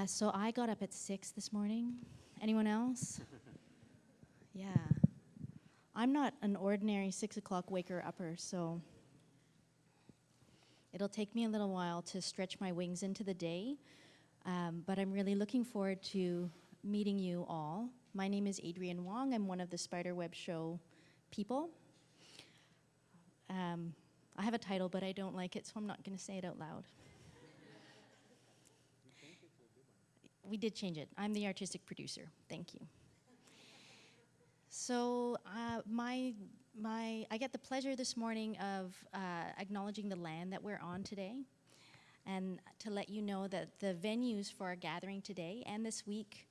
Uh, so I got up at six this morning. Anyone else? yeah. I'm not an ordinary six o'clock waker upper, so it'll take me a little while to stretch my wings into the day. Um, but I'm really looking forward to meeting you all. My name is Adrienne Wong. I'm one of the Spiderweb Show people. Um, I have a title, but I don't like it, so I'm not going to say it out loud. We did change it. I'm the artistic producer. Thank you. So uh, my my I get the pleasure this morning of uh, acknowledging the land that we're on today, and to let you know that the venues for our gathering today and this week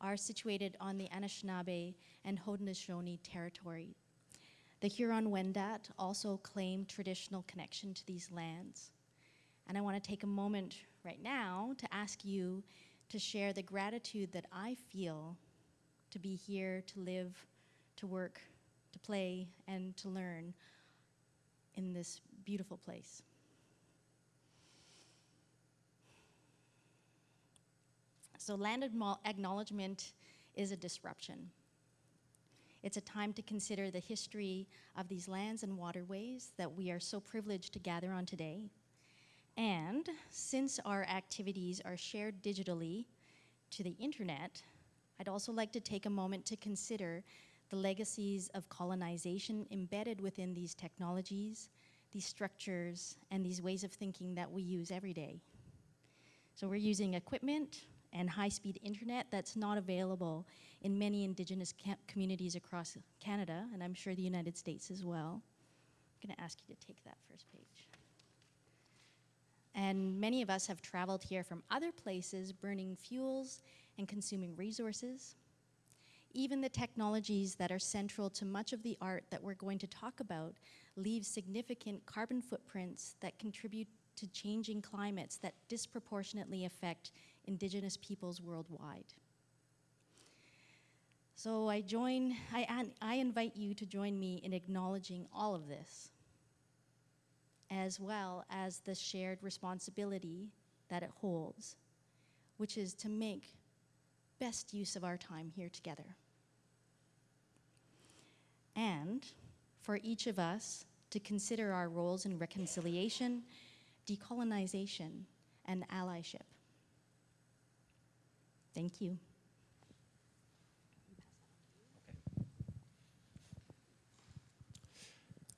are situated on the Anishinaabe and Haudenosaunee territory. The Huron-Wendat also claim traditional connection to these lands. And I want to take a moment right now to ask you to share the gratitude that I feel to be here, to live, to work, to play, and to learn in this beautiful place. So land acknowledgement is a disruption. It's a time to consider the history of these lands and waterways that we are so privileged to gather on today and since our activities are shared digitally to the internet, I'd also like to take a moment to consider the legacies of colonization embedded within these technologies, these structures, and these ways of thinking that we use every day. So we're using equipment and high-speed internet that's not available in many indigenous communities across Canada, and I'm sure the United States as well. I'm gonna ask you to take that first page. And many of us have traveled here from other places, burning fuels and consuming resources. Even the technologies that are central to much of the art that we're going to talk about leave significant carbon footprints that contribute to changing climates that disproportionately affect indigenous peoples worldwide. So I join, I, I invite you to join me in acknowledging all of this as well as the shared responsibility that it holds, which is to make best use of our time here together. And for each of us to consider our roles in reconciliation, decolonization, and allyship. Thank you.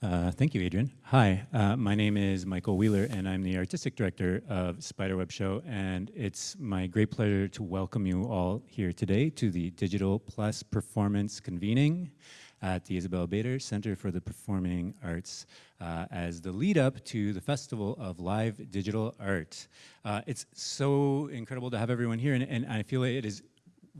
Uh, thank you, Adrienne. Hi, uh, my name is Michael Wheeler, and I'm the artistic director of Spiderweb Show, and it's my great pleasure to welcome you all here today to the Digital Plus Performance Convening at the Isabel Bader Center for the Performing Arts uh, as the lead up to the Festival of Live Digital Art. Uh, it's so incredible to have everyone here, and, and I feel it is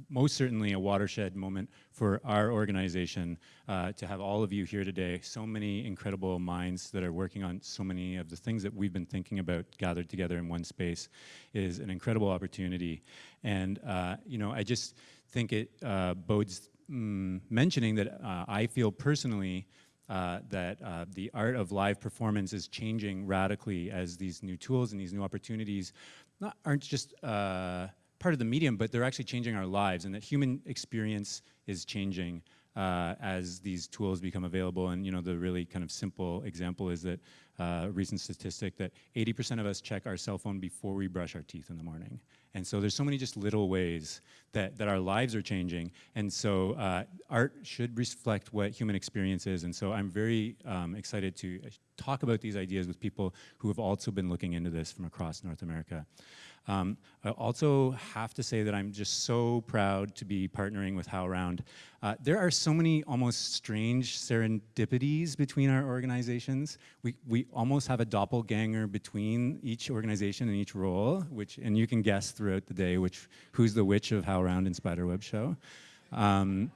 most certainly a watershed moment for our organization uh, to have all of you here today. So many incredible minds that are working on so many of the things that we've been thinking about gathered together in one space is an incredible opportunity. And, uh, you know, I just think it uh, bodes mm, mentioning that uh, I feel personally uh, that uh, the art of live performance is changing radically as these new tools and these new opportunities not, aren't just uh, part of the medium, but they're actually changing our lives and that human experience is changing uh, as these tools become available. And you know, the really kind of simple example is that uh, recent statistic that 80% of us check our cell phone before we brush our teeth in the morning. And so there's so many just little ways that, that our lives are changing. And so uh, art should reflect what human experience is. And so I'm very um, excited to talk about these ideas with people who have also been looking into this from across North America. Um, I also have to say that I'm just so proud to be partnering with HowlRound. Uh, there are so many almost strange serendipities between our organizations. We, we almost have a doppelganger between each organization and each role, which, and you can guess throughout the day which, who's the which of HowlRound and Spiderweb Show. Um,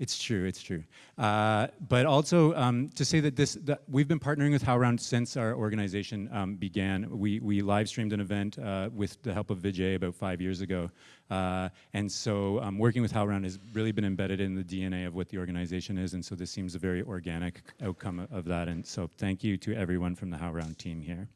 it's true, it's true. Uh, but also um, to say that this, that we've been partnering with HowlRound since our organization um, began. We, we live streamed an event uh, with the help of Vijay about five years ago. Uh, and so um, working with HowlRound has really been embedded in the DNA of what the organization is. And so this seems a very organic outcome of that. And so thank you to everyone from the HowlRound team here.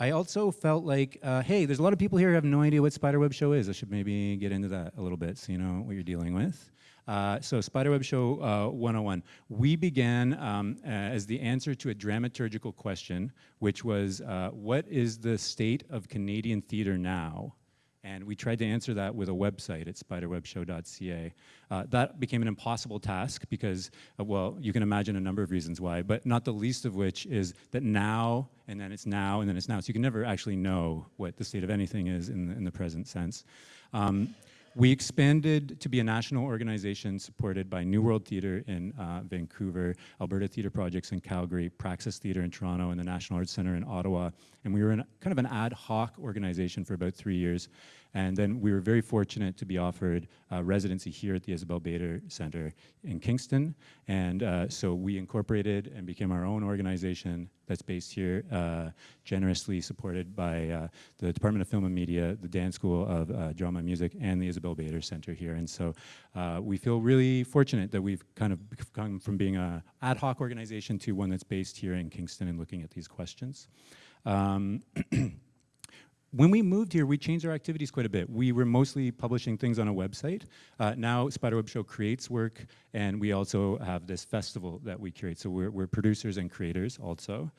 I also felt like, uh, hey, there's a lot of people here who have no idea what Spiderweb Show is. I should maybe get into that a little bit so you know what you're dealing with. Uh, so Spiderweb Show uh, 101. We began um, as the answer to a dramaturgical question, which was, uh, what is the state of Canadian theatre now? And we tried to answer that with a website at spiderwebshow.ca. Uh, that became an impossible task because, uh, well, you can imagine a number of reasons why, but not the least of which is that now, and then it's now, and then it's now. So you can never actually know what the state of anything is in the, in the present sense. Um, we expanded to be a national organization supported by Neworld Theatre in uh, Vancouver, Alberta Theatre Projects in Calgary, Praxis Theatre in Toronto, and the National Arts Centre in Ottawa. And we were in kind of an ad hoc organization for about three years. And then we were very fortunate to be offered residency here at the Isabel Bader Center in Kingston. And uh, so we incorporated and became our own organization that's based here, uh, generously supported by uh, the Department of Film and Media, the Dan School of uh, Drama and Music, and the Isabel Bader Center here. And so uh, we feel really fortunate that we've kind of come from being an ad hoc organization to one that's based here in Kingston and looking at these questions. Um, when we moved here, we changed our activities quite a bit. We were mostly publishing things on a website. Uh, now Spiderweb Show creates work, and we also have this festival that we curate. So we're, we're producers and creators also.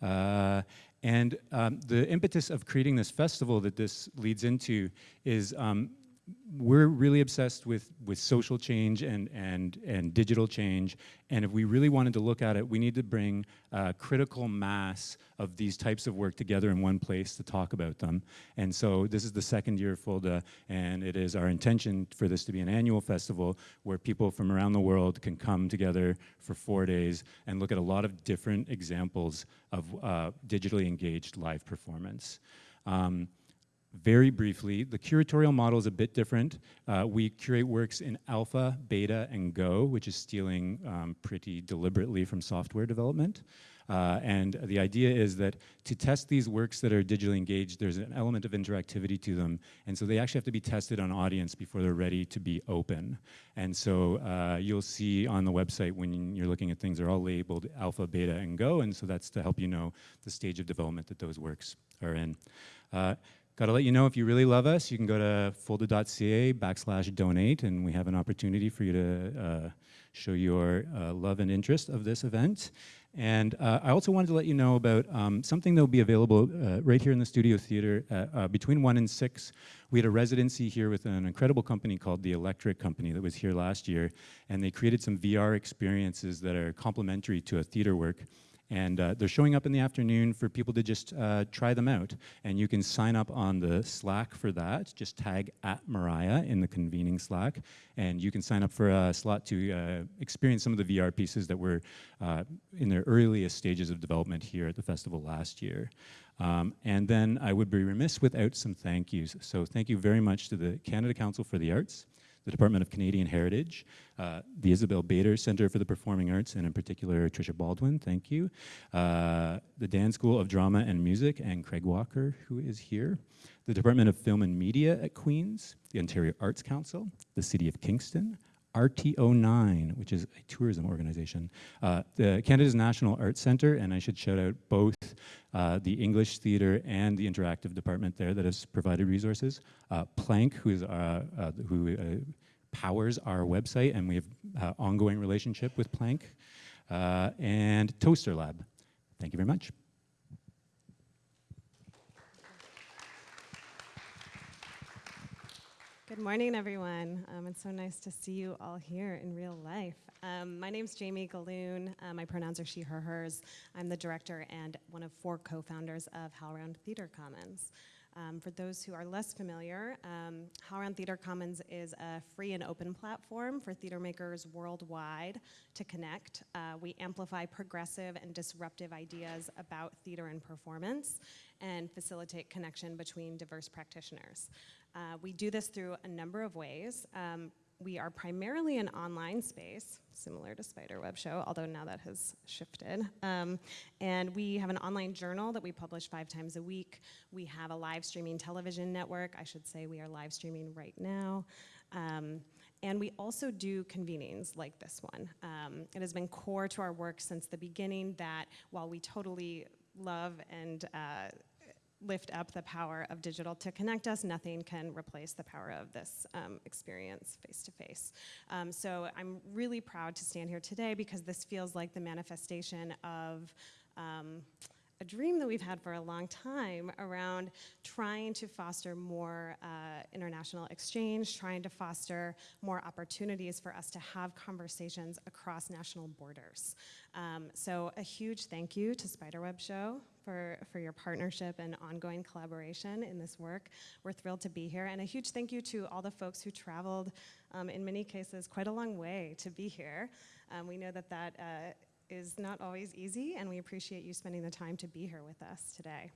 Uh, and um, the impetus of creating this festival that this leads into is um, we're really obsessed with with social change and and and digital change. And if we really wanted to look at it we need to bring a critical mass of these types of work together in one place to talk about them. And so this is the second year of FoLDA and it is our intention for this to be an annual festival where people from around the world can come together for four days and look at a lot of different examples of uh, digitally engaged live performance. Um, very briefly, the curatorial model is a bit different. Uh, we curate works in alpha, beta, and go, which is stealing um, pretty deliberately from software development. Uh, and the idea is that to test these works that are digitally engaged, there's an element of interactivity to them. And so they actually have to be tested on audience before they're ready to be open. And so uh, you'll see on the website when you're looking at things, they're all labeled alpha, beta, and go. And so that's to help you know the stage of development that those works are in. Uh, Got to let you know if you really love us, you can go to folda.ca backslash donate, and we have an opportunity for you to uh, show your uh, love and interest of this event. And uh, I also wanted to let you know about um, something that will be available uh, right here in the Studio Theater uh, between 1 and 6. We had a residency here with an incredible company called The Electric Company that was here last year, and they created some VR experiences that are complementary to a theater work. And uh, they're showing up in the afternoon for people to just uh, try them out. And you can sign up on the Slack for that. Just tag at Mariah in the convening Slack. And you can sign up for a slot to uh, experience some of the VR pieces that were uh, in their earliest stages of development here at the festival last year. Um, and then I would be remiss without some thank yous. So thank you very much to the Canada Council for the Arts, the Department of Canadian Heritage, uh, the Isabel Bader Center for the Performing Arts, and in particular, Tricia Baldwin, thank you, uh, the Dan School of Drama and Music, and Craig Walker, who is here, the Department of Film and Media at Queen's, the Ontario Arts Council, the City of Kingston, RTO9, which is a tourism organization, uh, the Canada's National Arts Centre, and I should shout out both uh, the English Theatre and the Interactive Department there that has provided resources. Uh, Plank, who, is, uh, uh, who uh, powers our website, and we have ongoing relationship with Plank, and Toaster Lab. Thank you very much. Good morning, everyone. Um, it's so nice to see you all here in real life. Um, my name's Jamie Gahlon. Uh, my pronouns are she, her, hers. I'm the director and one of four co-founders of HowlRound Theater Commons. Um, for those who are less familiar, um, HowlRound Theater Commons is a free and open platform for theater makers worldwide to connect. Uh, we amplify progressive and disruptive ideas about theater and performance and facilitate connection between diverse practitioners. Uh, we do this through a number of ways. Um, we are primarily an online space, similar to Spiderweb Show, although now that has shifted. Um, and we have an online journal that we publish five times a week. We have a live streaming television network. I should say we are live streaming right now. Um, and we also do convenings like this one. Um, it has been core to our work since the beginning that while we totally love and uh, lift up the power of digital to connect us. Nothing can replace the power of this um, experience face to face. Um, So I'm really proud to stand here today because this feels like the manifestation of um, a dream that we've had for a long time around trying to foster more uh, international exchange, trying to foster more opportunities for us to have conversations across national borders. Um, so a huge thank you to Spiderweb Show for, for your partnership and ongoing collaboration in this work. We're thrilled to be here. And a huge thank you to all the folks who traveled, um, in many cases, quite a long way to be here. Um, we know that that uh, is not always easy, and we appreciate you spending the time to be here with us today.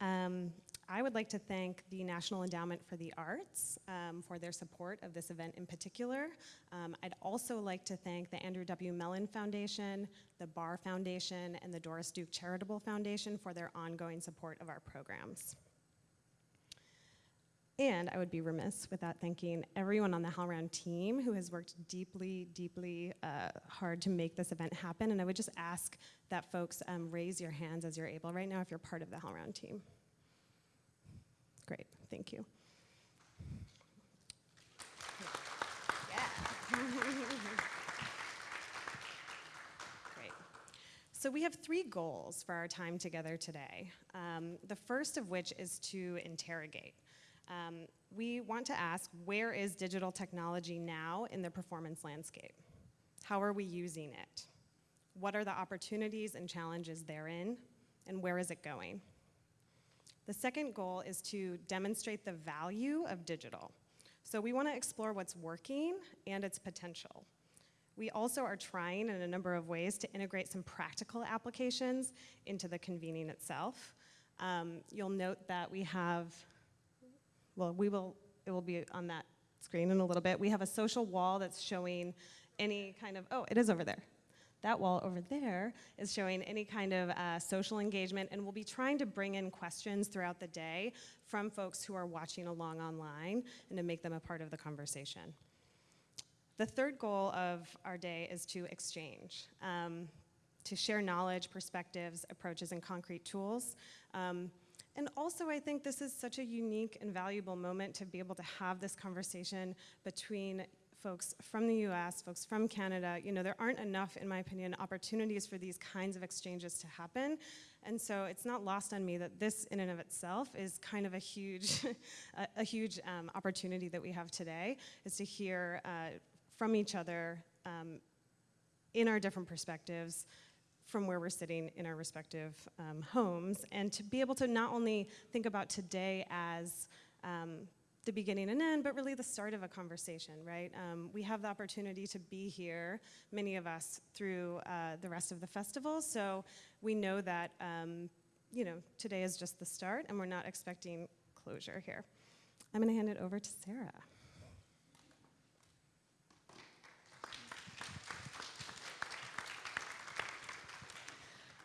Um, I would like to thank the National Endowment for the Arts um, for their support of this event in particular. Um, I'd also like to thank the Andrew W. Mellon Foundation, the Barr Foundation, and the Doris Duke Charitable Foundation for their ongoing support of our programs. And I would be remiss without thanking everyone on the HowlRound team who has worked deeply, deeply uh, hard to make this event happen. And I would just ask that folks um, raise your hands as you're able right now if you're part of the HowlRound team. Great, thank you. Yeah. So we have three goals for our time together today. Um, the first of which is to interrogate. Um, we want to ask, where is digital technology now in the performance landscape? How are we using it? What are the opportunities and challenges therein? And where is it going? The second goal is to demonstrate the value of digital. So we want to explore what's working and its potential. We also are trying in a number of ways to integrate some practical applications into the convening itself. Um, you'll note that we have well, we will, it will be on that screen in a little bit. We have a social wall that's showing any kind of, oh, it is over there. That wall over there is showing any kind of uh, social engagement, and we'll be trying to bring in questions throughout the day from folks who are watching along online and to make them a part of the conversation. The third goal of our day is to exchange, um, to share knowledge, perspectives, approaches, and concrete tools. Um, and also, I think this is such a unique and valuable moment to be able to have this conversation between folks from the US, folks from Canada. You know, there aren't enough, in my opinion, opportunities for these kinds of exchanges to happen. And so it's not lost on me that this in and of itself is kind of a huge, a, a, huge um, opportunity that we have today, is to hear uh, from each other um, in our different perspectives, from where we're sitting in our respective um, homes, and to be able to not only think about today as um, the beginning and end, but really the start of a conversation, right? Um, we have the opportunity to be here, many of us, through uh, the rest of the festival, so we know that, um, you know, today is just the start, and we're not expecting closure here. I'm gonna hand it over to Sarah.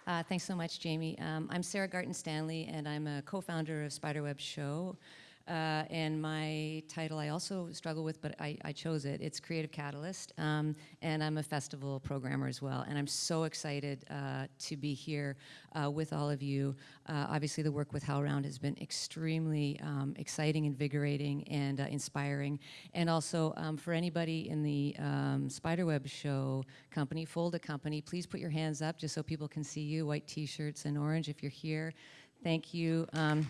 Uh, thanks so much, Jamie. Um, I'm Sarah Garton Stanley, and I'm a co-founder of Spiderweb Show. Uh, and my title I also struggle with, but I, I chose it. It's Creative Catalyst, um, and I'm a festival programmer as well. And I'm so excited uh, to be here uh, with all of you. Uh, obviously, the work with HowlRound has been extremely um, exciting, invigorating, and uh, inspiring. And also, um, for anybody in the um, Spiderweb Show company, Folda company, please put your hands up just so people can see you. White T-shirts and orange if you're here. Thank you. Um,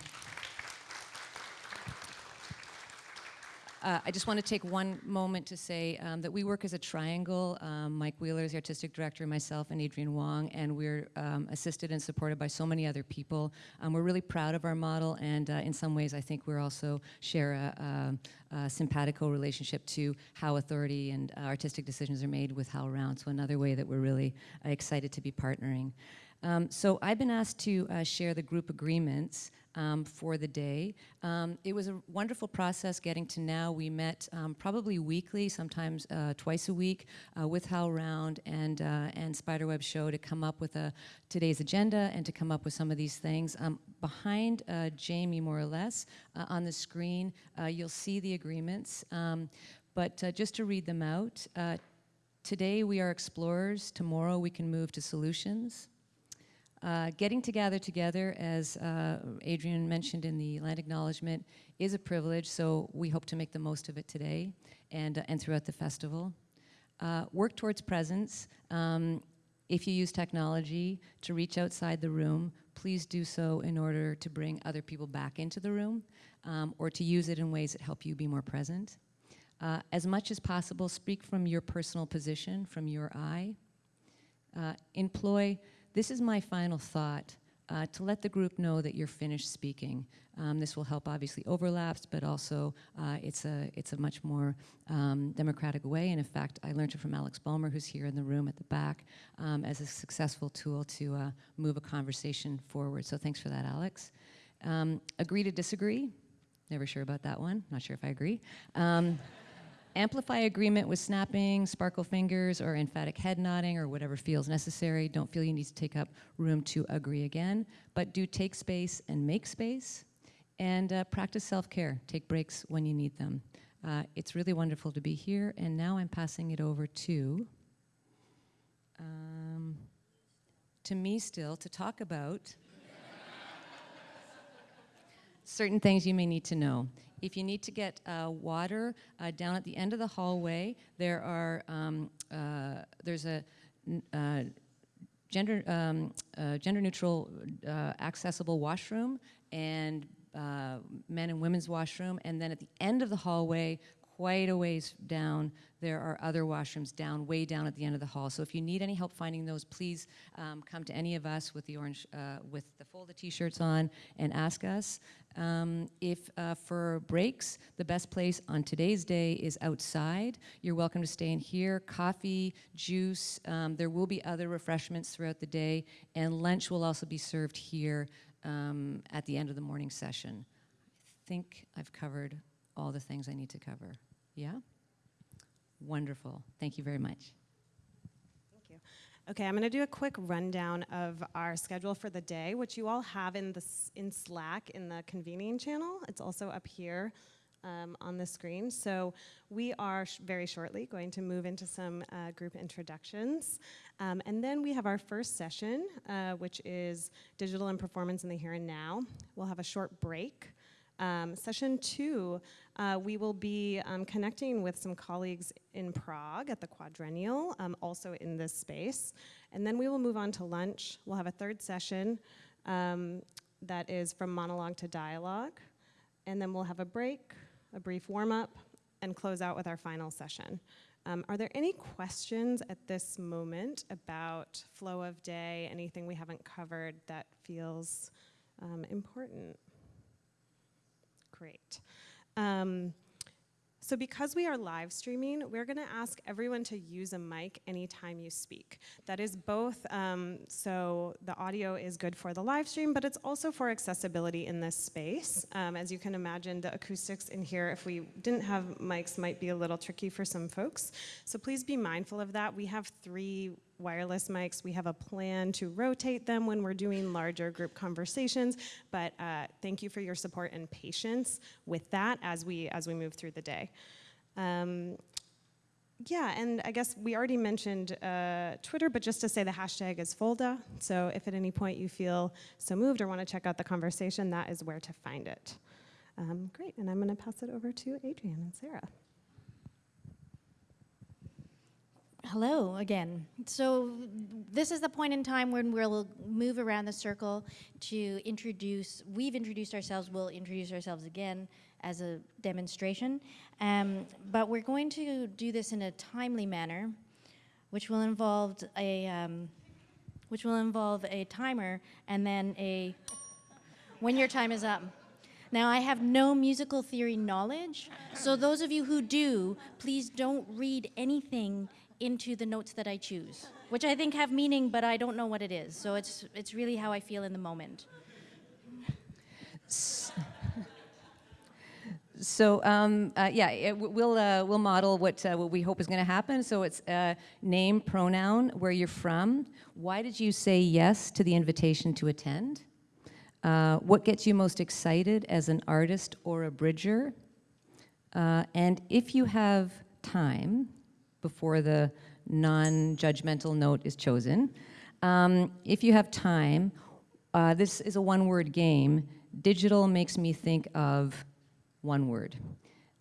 Uh, I just want to take one moment to say um, that we work as a triangle. Um, Mike Wheeler is the artistic director, myself, and Adrienne Wong, and we're um, assisted and supported by so many other people. Um, we're really proud of our model, and uh, in some ways, I think we're also share a, a, a simpatico relationship to how authority and uh, artistic decisions are made with HowlRound. So another way that we're really uh, excited to be partnering. Um, so I've been asked to uh, share the group agreements um, for the day. Um, it was a wonderful process getting to now. We met um, probably weekly, sometimes uh, twice a week, uh, with HowlRound and, uh, and Spiderweb Show to come up with a, today's agenda and to come up with some of these things. Um, behind uh, Jamie, more or less, uh, on the screen, uh, you'll see the agreements. Um, but just to read them out, Today we are explorers, tomorrow we can move to solutions. Uh, getting to gather together, as uh, Adrienne mentioned in the land acknowledgement, is a privilege, so we hope to make the most of it today and, uh, and throughout the festival. Uh, work towards presence. Um, if you use technology to reach outside the room, please do so in order to bring other people back into the room um, or to use it in ways that help you be more present. Uh, as much as possible, speak from your personal position, from your eye. Uh, employ, this is my final thought, uh, to let the group know that you're finished speaking. Um, this will help obviously overlaps, but also uh, it's, a, it's a much more um, democratic way. And in fact, I learned it from Alex Balmer, who's here in the room at the back, um, as a successful tool to uh, move a conversation forward. So thanks for that, Alex. Um, agree to disagree. Never sure about that one. Not sure if I agree. Amplify agreement with snapping, sparkle fingers, or emphatic head nodding, or whatever feels necessary. Don't feel you need to take up room to agree again, but do take space and make space. And uh, practice self-care. Take breaks when you need them. Uh, it's really wonderful to be here, and now I'm passing it over to, um, to me still, to talk about certain things you may need to know. If you need to get uh, water uh, down at the end of the hallway, there are um, uh, there's a uh, gender um, uh, gender neutral uh, accessible washroom and men and women's washroom, and then at the end of the hallway, quite a ways down, there are other washrooms down, way down at the end of the hall. So if you need any help finding those, please um, come to any of us with the orange, uh, with the folded t-shirts on and ask us. Um, if uh, for breaks, the best place on today's day is outside. You're welcome to stay in here. Coffee, juice, um, there will be other refreshments throughout the day, and lunch will also be served here um, at the end of the morning session. I think I've covered all the things I need to cover. Yeah? Wonderful. Thank you very much. Thank you. Okay, I'm going to do a quick rundown of our schedule for the day, which you all have in the in Slack in the convening channel. It's also up here um, on the screen. So we are sh- very shortly going to move into some uh, group introductions, um, and then we have our first session, uh, which is digital and performance in the here and now. We'll have a short break. Um, session two, uh, we will be um, connecting with some colleagues in Prague at the Quadrennial, um, also in this space. And then we will move on to lunch. We'll have a third session um, that is from monologue to dialogue. And then we'll have a break, a brief warm up, and close out with our final session. Um, are there any questions at this moment about flow of day, anything we haven't covered that feels um, important? Great. Um, so because we are live streaming, we're going to ask everyone to use a mic anytime you speak. That is both, um, so the audio is good for the live stream, but it's also for accessibility in this space. Um, as you can imagine, the acoustics in here, if we didn't have mics, might be a little tricky for some folks. So please be mindful of that. We have three wireless mics. We have a plan to rotate them when we're doing larger group conversations, but uh, thank you for your support and patience with that as we as we move through the day. Um, yeah, and I guess we already mentioned uh, Twitter, but just to say the hashtag is Folda. So if at any point you feel so moved or want to check out the conversation, that is where to find it. Um, great, and I'm going to pass it over to Adrienne and Sarah. Hello again. So this is the point in time when we'll move around the circle to introduce, we've introduced ourselves, we'll introduce ourselves again as a demonstration. Um, but we're going to do this in a timely manner, which will involve a, um, which will involve a timer and then a, when your time is up. Now, I have no musical theory knowledge, so those of you who do, please don't read anything into the notes that I choose, which I think have meaning, but I don't know what it is. So it's, it's really how I feel in the moment. So um, uh, yeah, it, we'll uh, we'll model what uh, what we hope is going to happen. So it's uh, name, pronoun, where you're from. Why did you say yes to the invitation to attend? Uh, what gets you most excited as an artist or a bridger? Uh, and if you have time before the non-judgmental note is chosen, Um, if you have time, uh, this is a one-word game. Digital makes me think of one word.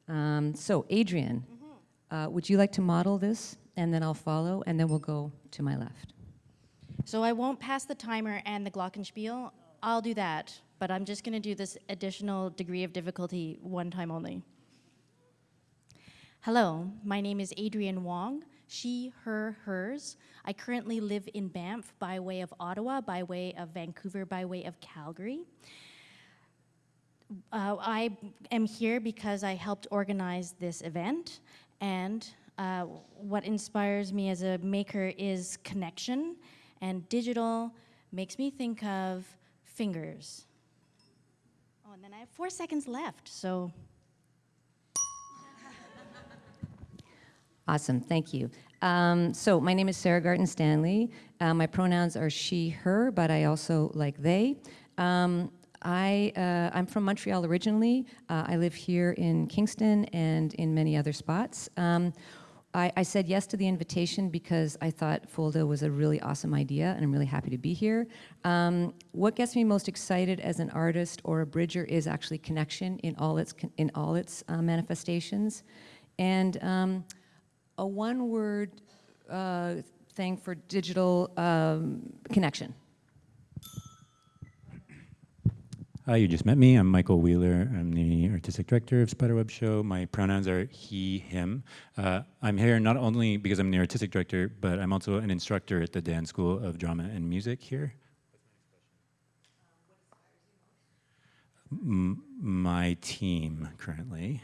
Um, so, Adrienne, uh, would you like to model this? And then I'll follow, and then we'll go to my left. So I won't pass the timer and the glockenspiel. I'll do that, but I'm just going to do this additional degree of difficulty one time only. Hello, my name is Adrienne Wong, she, her, hers. I currently live in Banff by way of Ottawa, by way of Vancouver, by way of Calgary. Uh, I am here because I helped organize this event, and uh, what inspires me as a maker is connection, and digital makes me think of fingers. Oh, and then I have four seconds left, so Awesome, thank you. Um, so my name is Sarah Garton Stanley. Uh, my pronouns are she, her, but I also like they. Um, I, uh, I'm from Montreal originally. Uh, I live here in Kingston and in many other spots. Um, I, I, said yes to the invitation because I thought Folda was a really awesome idea and I'm really happy to be here. Um, what gets me most excited as an artist or a bridger is actually connection in all its, in all its uh, manifestations. And um, a one-word uh, thing for digital um, connection. Hi, you just met me. I'm Michael Wheeler. I'm the artistic director of Spiderweb Show. My pronouns are he, him. Uh, I'm here not only because I'm the artistic director, but I'm also an instructor at the Dan School of Drama and Music here. My team currently.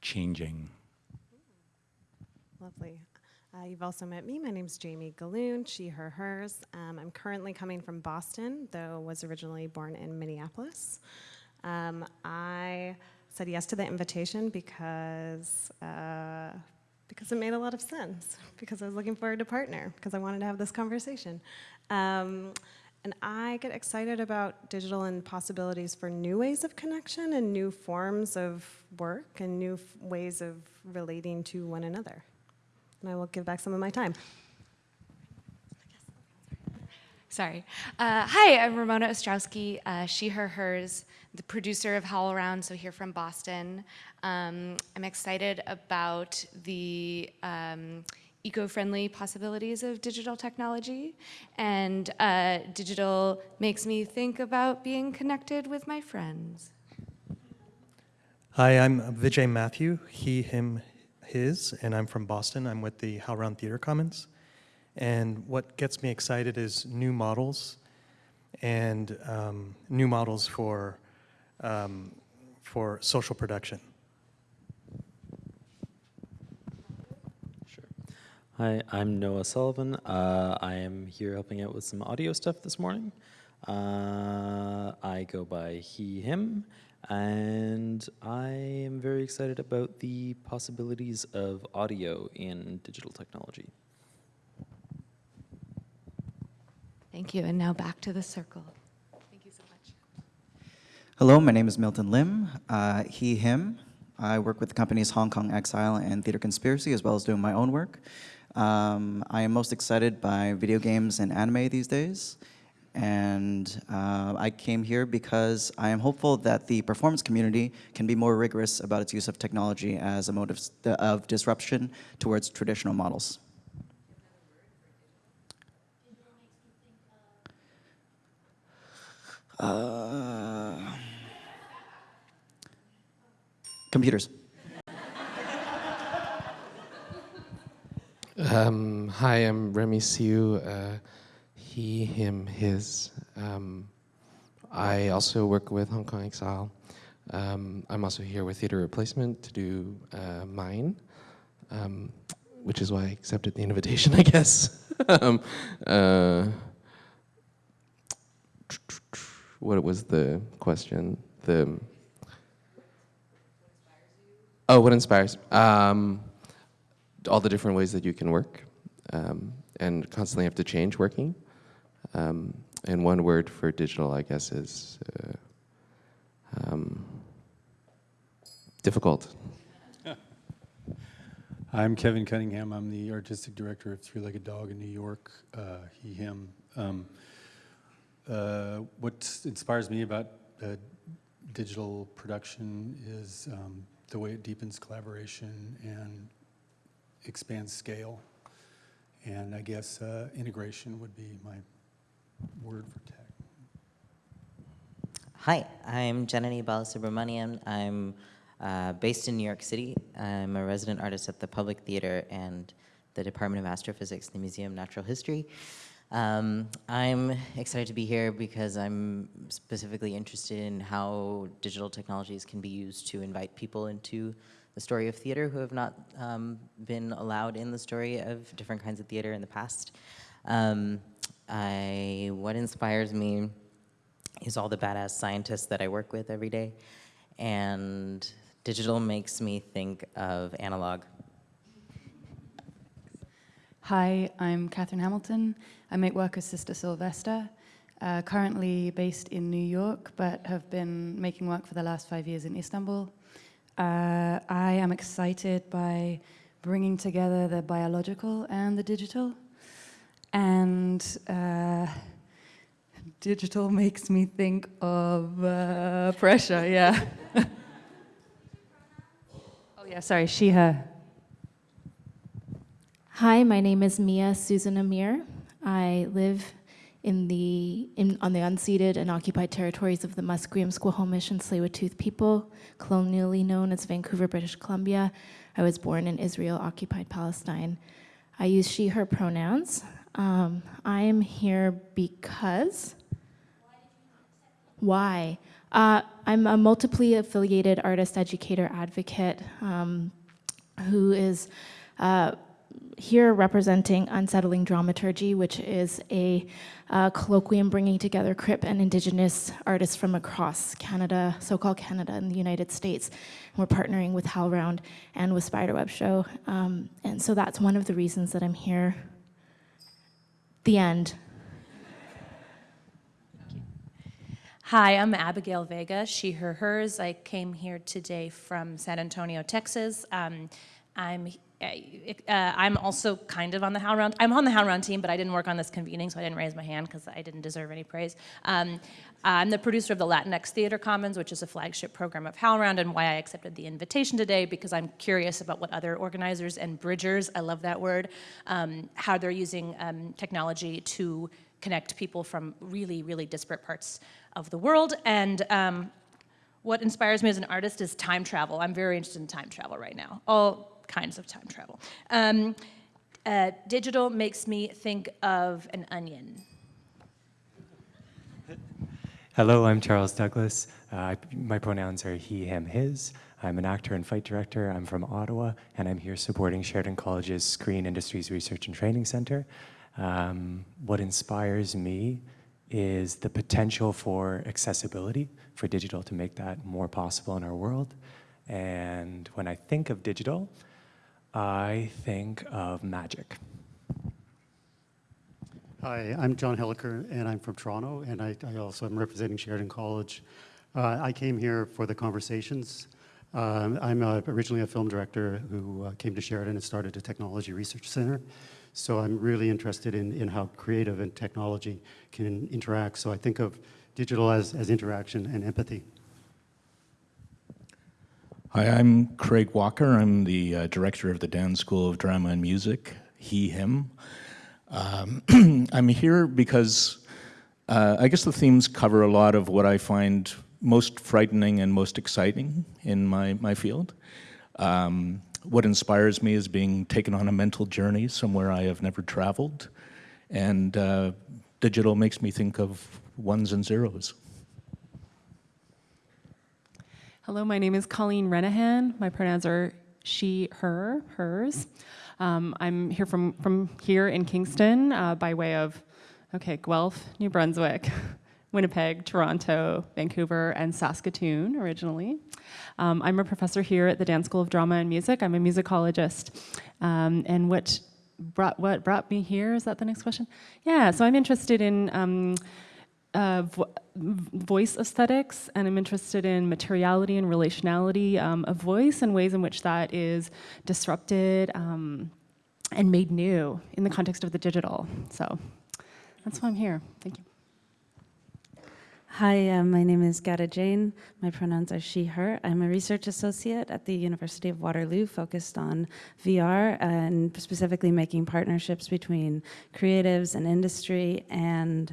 Changing. Lovely. Uh, you've also met me. My name's Jamie Gahlon, she, her, hers. Um, I'm currently coming from Boston, though was originally born in Minneapolis. Um, I said yes to the invitation because, uh, because it made a lot of sense, because I was looking forward to partner, because I wanted to have this conversation. Um, and I get excited about digital and possibilities for new ways of connection and new forms of work and new ways of relating to one another and I will give back some of my time. Sorry. Uh, hi, I'm Ramona Ostrowski, uh, she, her, hers, the producer of HowlRound, so here from Boston. Um, I'm excited about the um, eco-friendly possibilities of digital technology, and uh, digital makes me think about being connected with my friends. Hi, I'm Vijay Mathew, he, him, his, and I'm from Boston. I'm with the HowlRound Theater Commons. And what gets me excited is new models and um, new models for, um, for social production. Hi, I'm Noah Sullivan. Uh, I am here helping out with some audio stuff this morning. Uh, I go by he, him, and I am very excited about the possibilities of audio in digital technology. Thank you, and now back to the circle. Thank you so much. Hello, my name is Milton Lim, uh, he, him. I work with the companies Hong Kong Exile and Theater Conspiracy, as well as doing my own work. Um, I am most excited by video games and anime these days. And uh, I came here because I am hopeful that the performance community can be more rigorous about its use of technology as a mode of, of disruption towards traditional models. Uh, computers. Um, hi, I'm Remy Siu. Uh, he, him, his. Um, I also work with Hong Kong Exile. Um, I'm also here with Theater Replacement to do uh, mine, um, which is why I accepted the invitation, I guess. um, uh, what was the question? The oh, what inspires? Um, all the different ways that you can work, um, and constantly have to change working. Um, and one word for digital, I guess, is uh, um, difficult. I'm Kevin Cunningham. I'm the artistic director of Three Legged Dog in New York, uh, he, him. Um, uh, what inspires me about uh, digital production is um, the way it deepens collaboration and expands scale. And I guess uh, integration would be my word for tech. Hi, I'm Janani Balasubramanian. I'm uh, based in New York City. I'm a resident artist at the Public Theater and the Department of Astrophysics, the Museum of Natural History. Um, I'm excited to be here because I'm specifically interested in how digital technologies can be used to invite people into the story of theater who have not um, been allowed in the story of different kinds of theater in the past. Um, I, what inspires me is all the badass scientists that I work with every day. And digital makes me think of analog. Hi, I'm Kathryn Hamilton. I make work as Sister Sylvester, uh, currently based in New York, but have been making work for the last five years in Istanbul. Uh, I am excited by bringing together the biological and the digital. And uh, digital makes me think of uh, pressure, yeah. oh yeah, sorry, she, her. Hi, my name is Mia Susan Amir. I live in the, in, on the unceded and occupied territories of the Musqueam, Squamish, and Tsleil-Waututh people, colonially known as Vancouver, British Columbia. I was born in Israel, occupied Palestine. I use she, her pronouns. Um, I am here because, why? Uh, I'm a multiply affiliated artist, educator, advocate um, who is uh, here representing Unsettling Dramaturgy, which is a uh, colloquium bringing together Crip and Indigenous artists from across Canada, so-called Canada and the United States. And we're partnering with HowlRound and with Spiderweb Show. Um, and so that's one of the reasons that I'm here. The end. Hi, I'm Abigail Vega, she, her, hers. I came here today from San Antonio, Texas. Um, I'm I'm also kind of on the HowlRound. I'm on the HowlRound team, but I didn't work on this convening, so I didn't raise my hand because I didn't deserve any praise. Um, I'm the producer of the Latinx Theater Commons, which is a flagship program of HowlRound, and why I accepted the invitation today, because I'm curious about what other organizers and bridgers, I love that word, um, how they're using um, technology to connect people from really, really disparate parts of the world. And um, what inspires me as an artist is time travel. I'm very interested in time travel right now. All kinds of time travel. Um, uh, digital makes me think of an onion. Hello, I'm Charles Douglas. Uh, my pronouns are he, him, his. I'm an actor and fight director. I'm from Ottawa, and I'm here supporting Sheridan College's Screen Industries Research and Training Center. Um, what inspires me is the potential for accessibility for digital to make that more possible in our world. And when I think of digital, I think of magic. Hi, I'm John Helliker, and I'm from Toronto, and I, I also am representing Sheridan College. Uh, I came here for the conversations. Uh, I'm a, originally a film director who uh, came to Sheridan and started a technology research center. So I'm really interested in, in how creative and technology can interact. So I think of digital as, as interaction and empathy. Hi, I'm Craig Walker. I'm the uh, director of the Dan School of Drama and Music, he, him. Um, I'm here because uh, I guess the themes cover a lot of what I find most frightening and most exciting in my, my field. Um, what inspires me is being taken on a mental journey somewhere I have never traveled. And uh, digital makes me think of ones and zeros. Hello, my name is Colleen Renihan. My pronouns are she, her, hers. Um, I'm here from, from here in Kingston uh, by way of, okay, Guelph, New Brunswick, Winnipeg, Toronto, Vancouver, and Saskatoon originally. Um, I'm a professor here at the Dan School of Drama and Music. I'm a musicologist. Um, and what brought, what brought me here, is that the next question? Yeah, so I'm interested in um, uh, vo- voice aesthetics, and I'm interested in materiality and relationality um, of voice and ways in which that is disrupted um, and made new in the context of the digital. So that's why I'm here. Thank you. Hi, uh, my name is Gata Jane. My pronouns are she, her. I'm a research associate at the University of Waterloo focused on VR and specifically making partnerships between creatives and industry and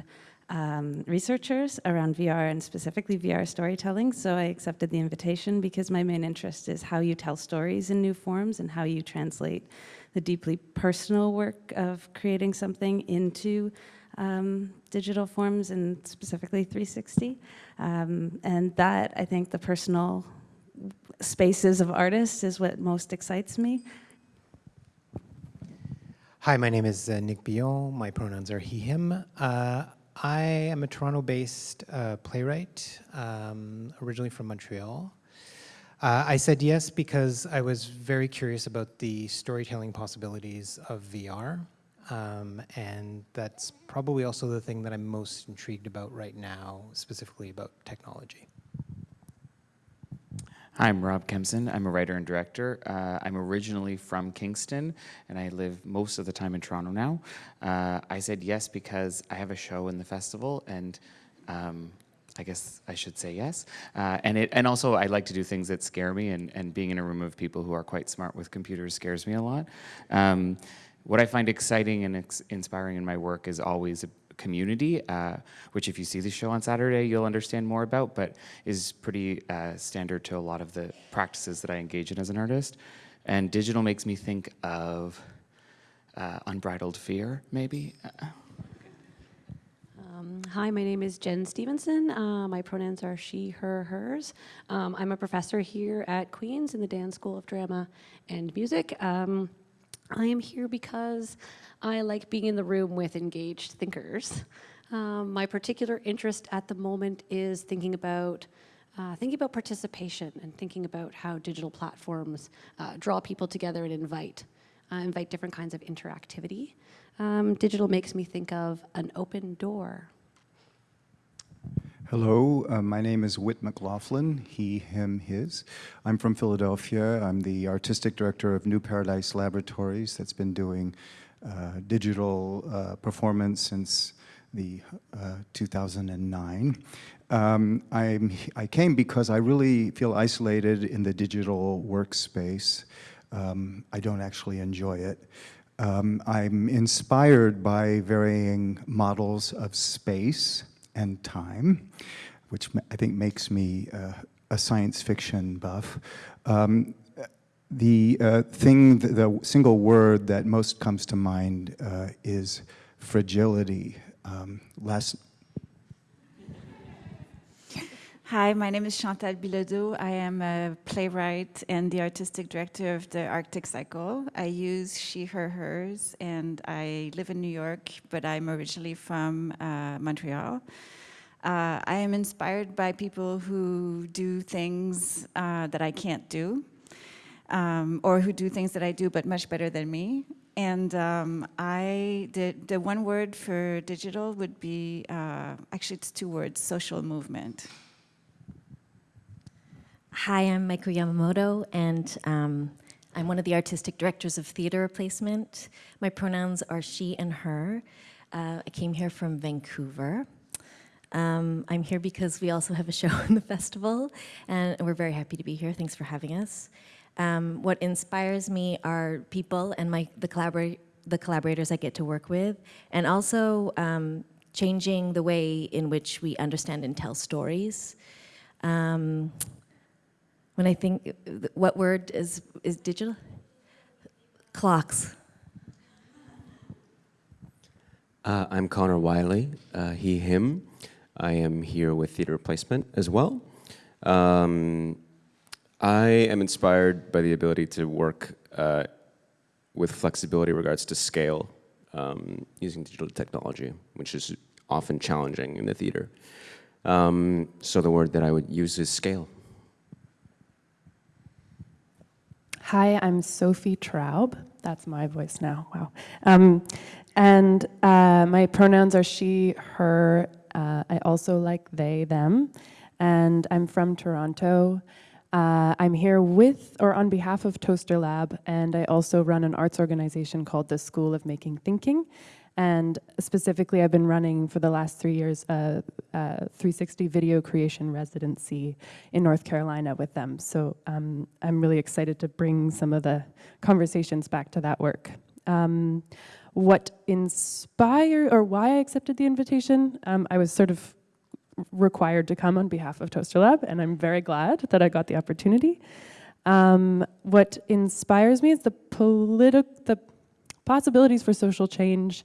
um, researchers around VR and specifically VR storytelling. So I accepted the invitation because my main interest is how you tell stories in new forms and how you translate the deeply personal work of creating something into um, digital forms and specifically 360. Um, and that, I think, the personal spaces of artists is what most excites me. Hi, my name is uh, Nick Billon. My pronouns are he, him. Uh, I am a Toronto-based uh, playwright, um, originally from Montreal. Uh, I said yes because I was very curious about the storytelling possibilities of VR. Um, and that's probably also the thing that I'm most intrigued about right now, specifically about technology. I'm Rob Kempson. I'm a writer and director. Uh, I'm originally from Kingston, and I live most of the time in Toronto now. Uh, I said yes because I have a show in the festival, and um, I guess I should say yes. Uh, and it, and also I like to do things that scare me, and, and being in a room of people who are quite smart with computers scares me a lot. Um, what I find exciting and ex inspiring in my work is always community, uh, which if you see the show on Saturday, you'll understand more about, but is pretty uh, standard to a lot of the practices that I engage in as an artist. And digital makes me think of uh, unbridled fear, maybe. Um, hi, my name is Jenn Stephenson. Uh, my pronouns are she, her, hers. Um, I'm a professor here at Queen's in the Dan School of Drama and Music. Um, I am here because I like being in the room with engaged thinkers. Um, my particular interest at the moment is thinking about uh, thinking about participation and thinking about how digital platforms uh, draw people together and invite uh, invite different kinds of interactivity. Um, digital makes me think of an open door. Hello, uh, my name is Whit McLaughlin, he, him, his. I'm from Philadelphia. I'm the artistic director of New Paradise Laboratories that's been doing uh, digital uh, performance since the uh, 2009. Um, I came because I really feel isolated in the digital workspace. Um, I don't actually enjoy it. Um, I'm inspired by varying models of space and time, which I think makes me uh, a science fiction buff. Um, the uh, thing, the, single word that most comes to mind uh, is fragility. Um, last Hi, my name is Chantal Bilodeau. I am a playwright and the artistic director of the Arctic Cycle. I use she, her, hers, and I live in New York, but I'm originally from uh, Montreal. Uh, I am inspired by people who do things uh, that I can't do, um, or who do things that I do but much better than me. And um, I did, the one word for digital would be, uh, actually it's two words, social movement. Hi, I'm Maiko Yamamoto, and um, I'm one of the artistic directors of Theatre Replacement. My pronouns are she and her. Uh, I came here from Vancouver. Um, I'm here because we also have a show in the festival, and we're very happy to be here. Thanks for having us. Um, what inspires me are people and my the, collabor the collaborators I get to work with, and also um, changing the way in which we understand and tell stories. When I think, what word is, is digital? Clocks. Uh, I'm Connor Wiley, uh, he, him. I am here with theater replacement as well. Um, I am inspired by the ability to work uh, with flexibility regards to scale um, using digital technology, which is often challenging in the theater. Um, so the word that I would use is scale. Hi, I'm Sophie Traub. That's my voice now, wow. Um, and uh, my pronouns are she, her. Uh, I also like they, them, and I'm from Toronto. Uh, I'm here with or on behalf of Toaster Lab, and I also run an arts organization called the School of Making Thinking. And specifically, I've been running for the last three years a, a 360 video creation residency in North Carolina with them. So um, I'm really excited to bring some of the conversations back to that work. Um, what inspired or why I accepted the invitation, um, I was sort of required to come on behalf of Toaster Lab, and I'm very glad that I got the opportunity. Um, what inspires me is the politi- the possibilities for social change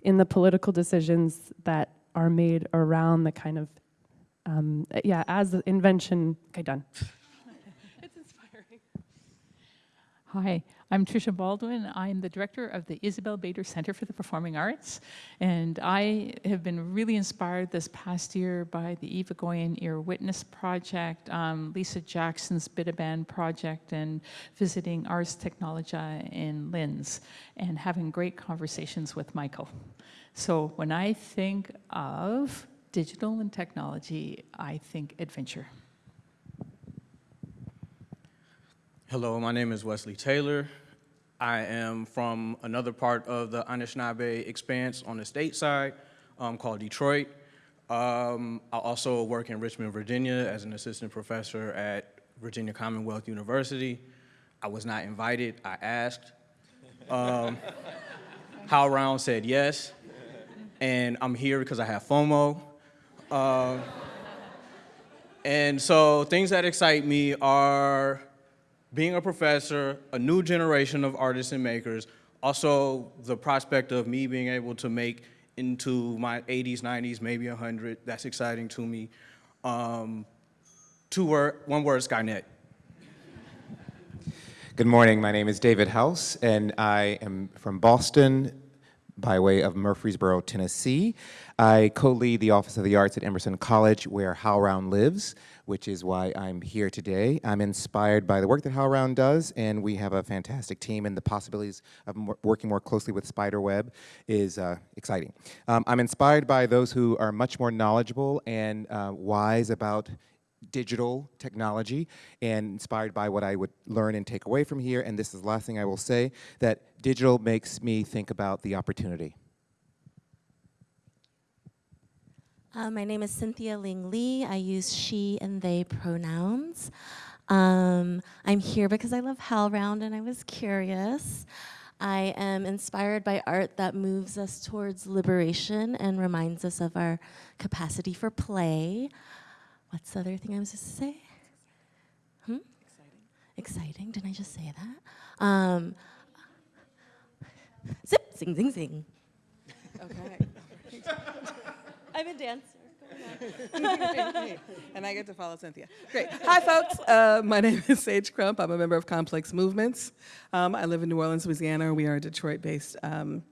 in the political decisions that are made around the kind of, um, yeah, as the invention, okay, done. it's inspiring. Hi, I'm Tricia Baldwin. I'm the director of the Isabel Bader Center for the Performing Arts. And I have been really inspired this past year by the Eva Goyen Ear Witness Project, um, Lisa Jackson's Biidaaban Project, and visiting Ars Technologia in Linz and having great conversations with Michael. So when I think of digital and technology, I think adventure. Hello, my name is Wesley Taylor. I am from another part of the Anishinaabe expanse on the state side um, called Detroit. Um, I also work in Richmond, Virginia as an assistant professor at Virginia Commonwealth University. I was not invited, I asked. Um, HowlRound said yes, and I'm here because I have FOMO. Uh, and so things that excite me are being a professor, a new generation of artists and makers, also the prospect of me being able to make into my 80s, 90s, maybe 100, that's exciting to me. Um, two word, one word, Skynet. Good morning, my name is David House, and I am from Boston by way of Murfreesboro, Tennessee. I co-lead the Office of the Arts at Emerson College, where HowlRound lives, which is why I'm here today. I'm inspired by the work that HowlRound does, and we have a fantastic team, and the possibilities of working more closely with Spiderweb is uh, exciting. Um, I'm inspired by those who are much more knowledgeable and uh, wise about digital technology and inspired by what I would learn and take away from here. And this is the last thing I will say, that digital makes me think about the opportunity. Uh, my name is Cynthia Ling Lee. I use she and they pronouns. Um, I'm here because I love HowlRound and I was curious. I am inspired by art that moves us towards liberation and reminds us of our capacity for play. What's the other thing I was supposed to say? Hmm? Exciting. Exciting, didn't I just say that? Um, zip, zing, zing, zing. Okay. I'm a dancer. and I get to follow Cynthia. Great. Hi, folks. Uh, my name is Sage Crump. I'm a member of Complex Movements. Um, I live in New Orleans, Louisiana. We are a Detroit-based um,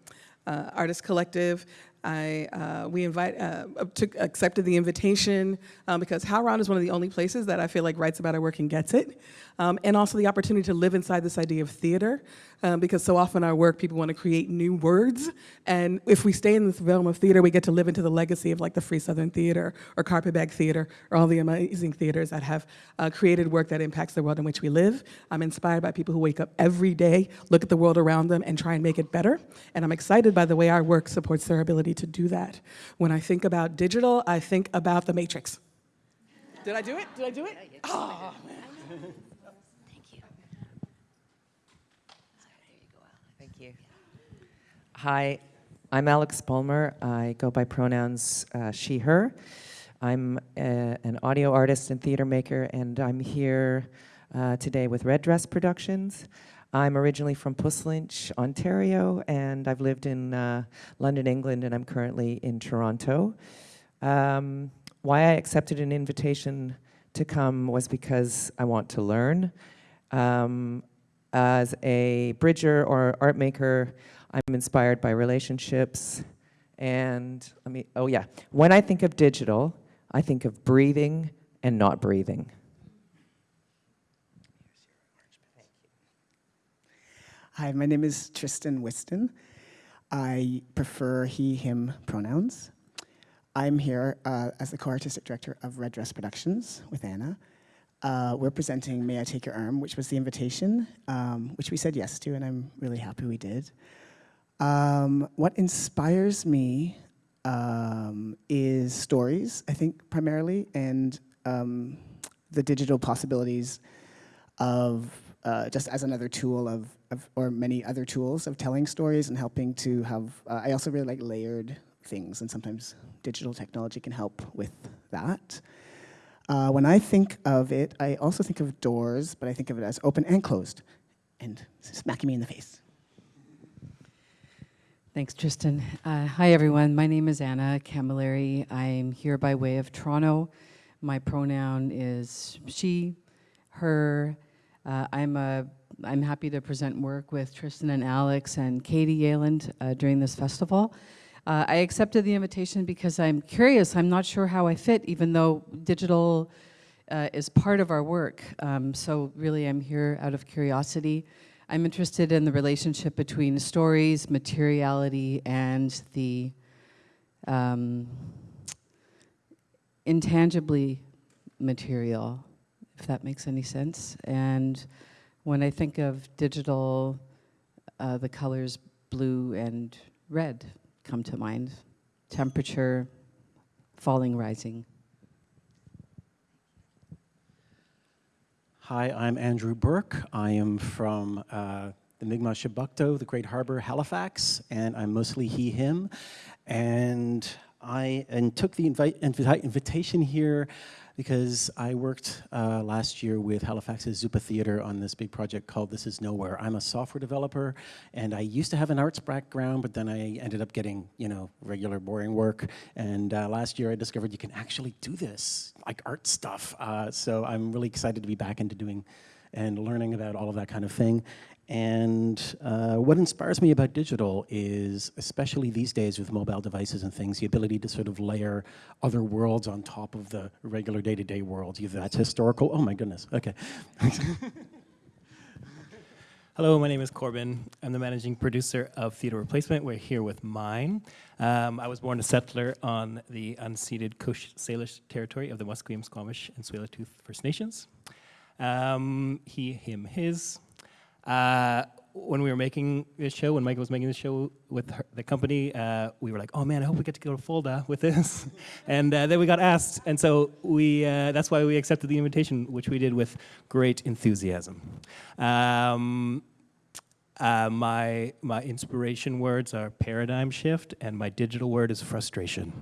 uh, artist collective. I, uh, we invite, uh, took, accepted the invitation um, because HowlRound is one of the only places that I feel like writes about our work and gets it. Um, and also the opportunity to live inside this idea of theater um, because so often our work, people want to create new words. And if we stay in this realm of theater, we get to live into the legacy of like the Free Southern Theater or Carpetbag Theater or all the amazing theaters that have uh, created work that impacts the world in which we live. I'm inspired by people who wake up every day, look at the world around them and try and make it better. And I'm excited by the way our work supports their ability to do that. When I think about digital, I think about the Matrix. Did I do it? Did I do it? Oh, man. Thank you. Hi, I'm Alex Bulmer. I go by pronouns uh, she, her. I'm a, an audio artist and theater maker, and I'm here uh, today with Red Dress Productions. I'm originally from Puslinch, Ontario, and I've lived in uh, London, England, and I'm currently in Toronto. Um, why I accepted an invitation to come was because I want to learn. Um, as a bridger or art maker, I'm inspired by relationships. And let me, oh yeah, when I think of digital, I think of breathing and not breathing. Hi, my name is Tristan Whiston. I prefer he, him pronouns. I'm here uh, as the co-artistic director of Red Dress Productions with Anna. Uh, we're presenting May I Take Your Arm, which was the invitation, um, which we said yes to, and I'm really happy we did. Um, what inspires me um, is stories, I think, primarily, and um, the digital possibilities of uh, just as another tool of, of, or many other tools of telling stories and helping to have, uh, I also really like layered things, and sometimes digital technology can help with that. Uh, when I think of it, I also think of doors, but I think of it as open and closed, and smacking me in the face. Thanks, Tristan. Uh, hi, everyone. My name is Anna Camilleri. I'm here by way of Toronto. My pronoun is she, her. Uh, I'm, a, I'm happy to present work with Tristan and Alex and Katie Yealland uh, during this festival. Uh, I accepted the invitation because I'm curious. I'm not sure how I fit, even though digital uh, is part of our work. Um, so really, I'm here out of curiosity. I'm interested in the relationship between stories, materiality, and the um, intangibly material, if that makes any sense. And when I think of digital, uh, the colors blue and red come to mind. Temperature, falling, rising. Hi, I'm Andrew Burke. I am from uh, the Mi'kmaq Chiboucto, the Great Harbor, Halifax, and I'm mostly he, him. And I and took the invite, invita invitation here because I worked uh, last year with Halifax's Zuppa Theater on this big project called This Is Nowhere. I'm a software developer, and I used to have an arts background, but then I ended up getting, you know, regular boring work. And uh, last year I discovered you can actually do this, like art stuff. Uh, so I'm really excited to be back into doing and learning about all of that kind of thing. And uh, what inspires me about digital is, especially these days with mobile devices and things, the ability to sort of layer other worlds on top of the regular day-to-day -day worlds. Either that's historical, oh my goodness, okay. Hello, my name is Corbin. I'm the managing producer of Theater Replacement. We're here with Mine. Um, I was born a settler on the unceded Coast Salish territory of the Musqueam, Squamish, and Tsleil-Waututh First Nations. Um, he, him, his. Uh, when we were making this show, when Mike was making this show with her, the company, uh, we were like, oh man, I hope we get to go to FoLDA with this. and uh, then we got asked, and so we, uh, that's why we accepted the invitation, which we did with great enthusiasm. Um, uh, my, my inspiration words are paradigm shift, and my digital word is frustration.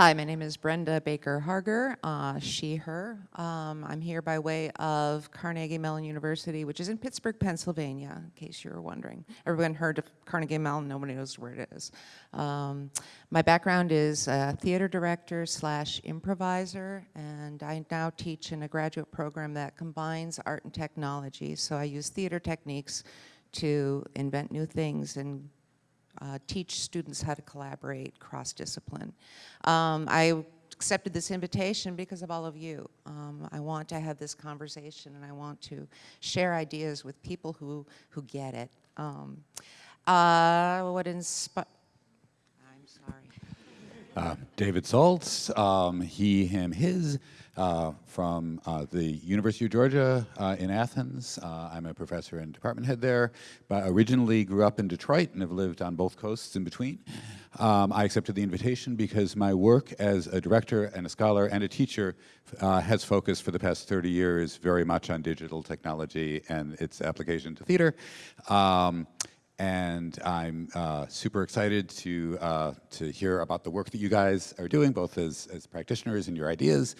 Hi, my name is Brenda Baker Harger, uh, she, her. Um, I'm here by way of Carnegie Mellon University, which is in Pittsburgh, Pennsylvania, in case you were wondering. Everyone heard of Carnegie Mellon, nobody knows where it is. Um, my background is theater director slash improviser, and I now teach in a graduate program that combines art and technology. So I use theater techniques to invent new things and uh, teach students how to collaborate cross-discipline. Um, I accepted this invitation because of all of you. Um, I want to have this conversation and I want to share ideas with people who, who get it. Um, uh, what inspire, I'm sorry. Uh, David Saltz, um, he, him, his uh, from uh, the University of Georgia uh, in Athens. Uh, I'm a professor and department head there, but originally grew up in Detroit and have lived on both coasts in between. Um, I accepted the invitation because my work as a director and a scholar and a teacher has focused for the past 30 years very much on digital technology and its application to theater. Um, and I'm uh, super excited to uh, to hear about the work that you guys are doing, both as, as practitioners and your ideas.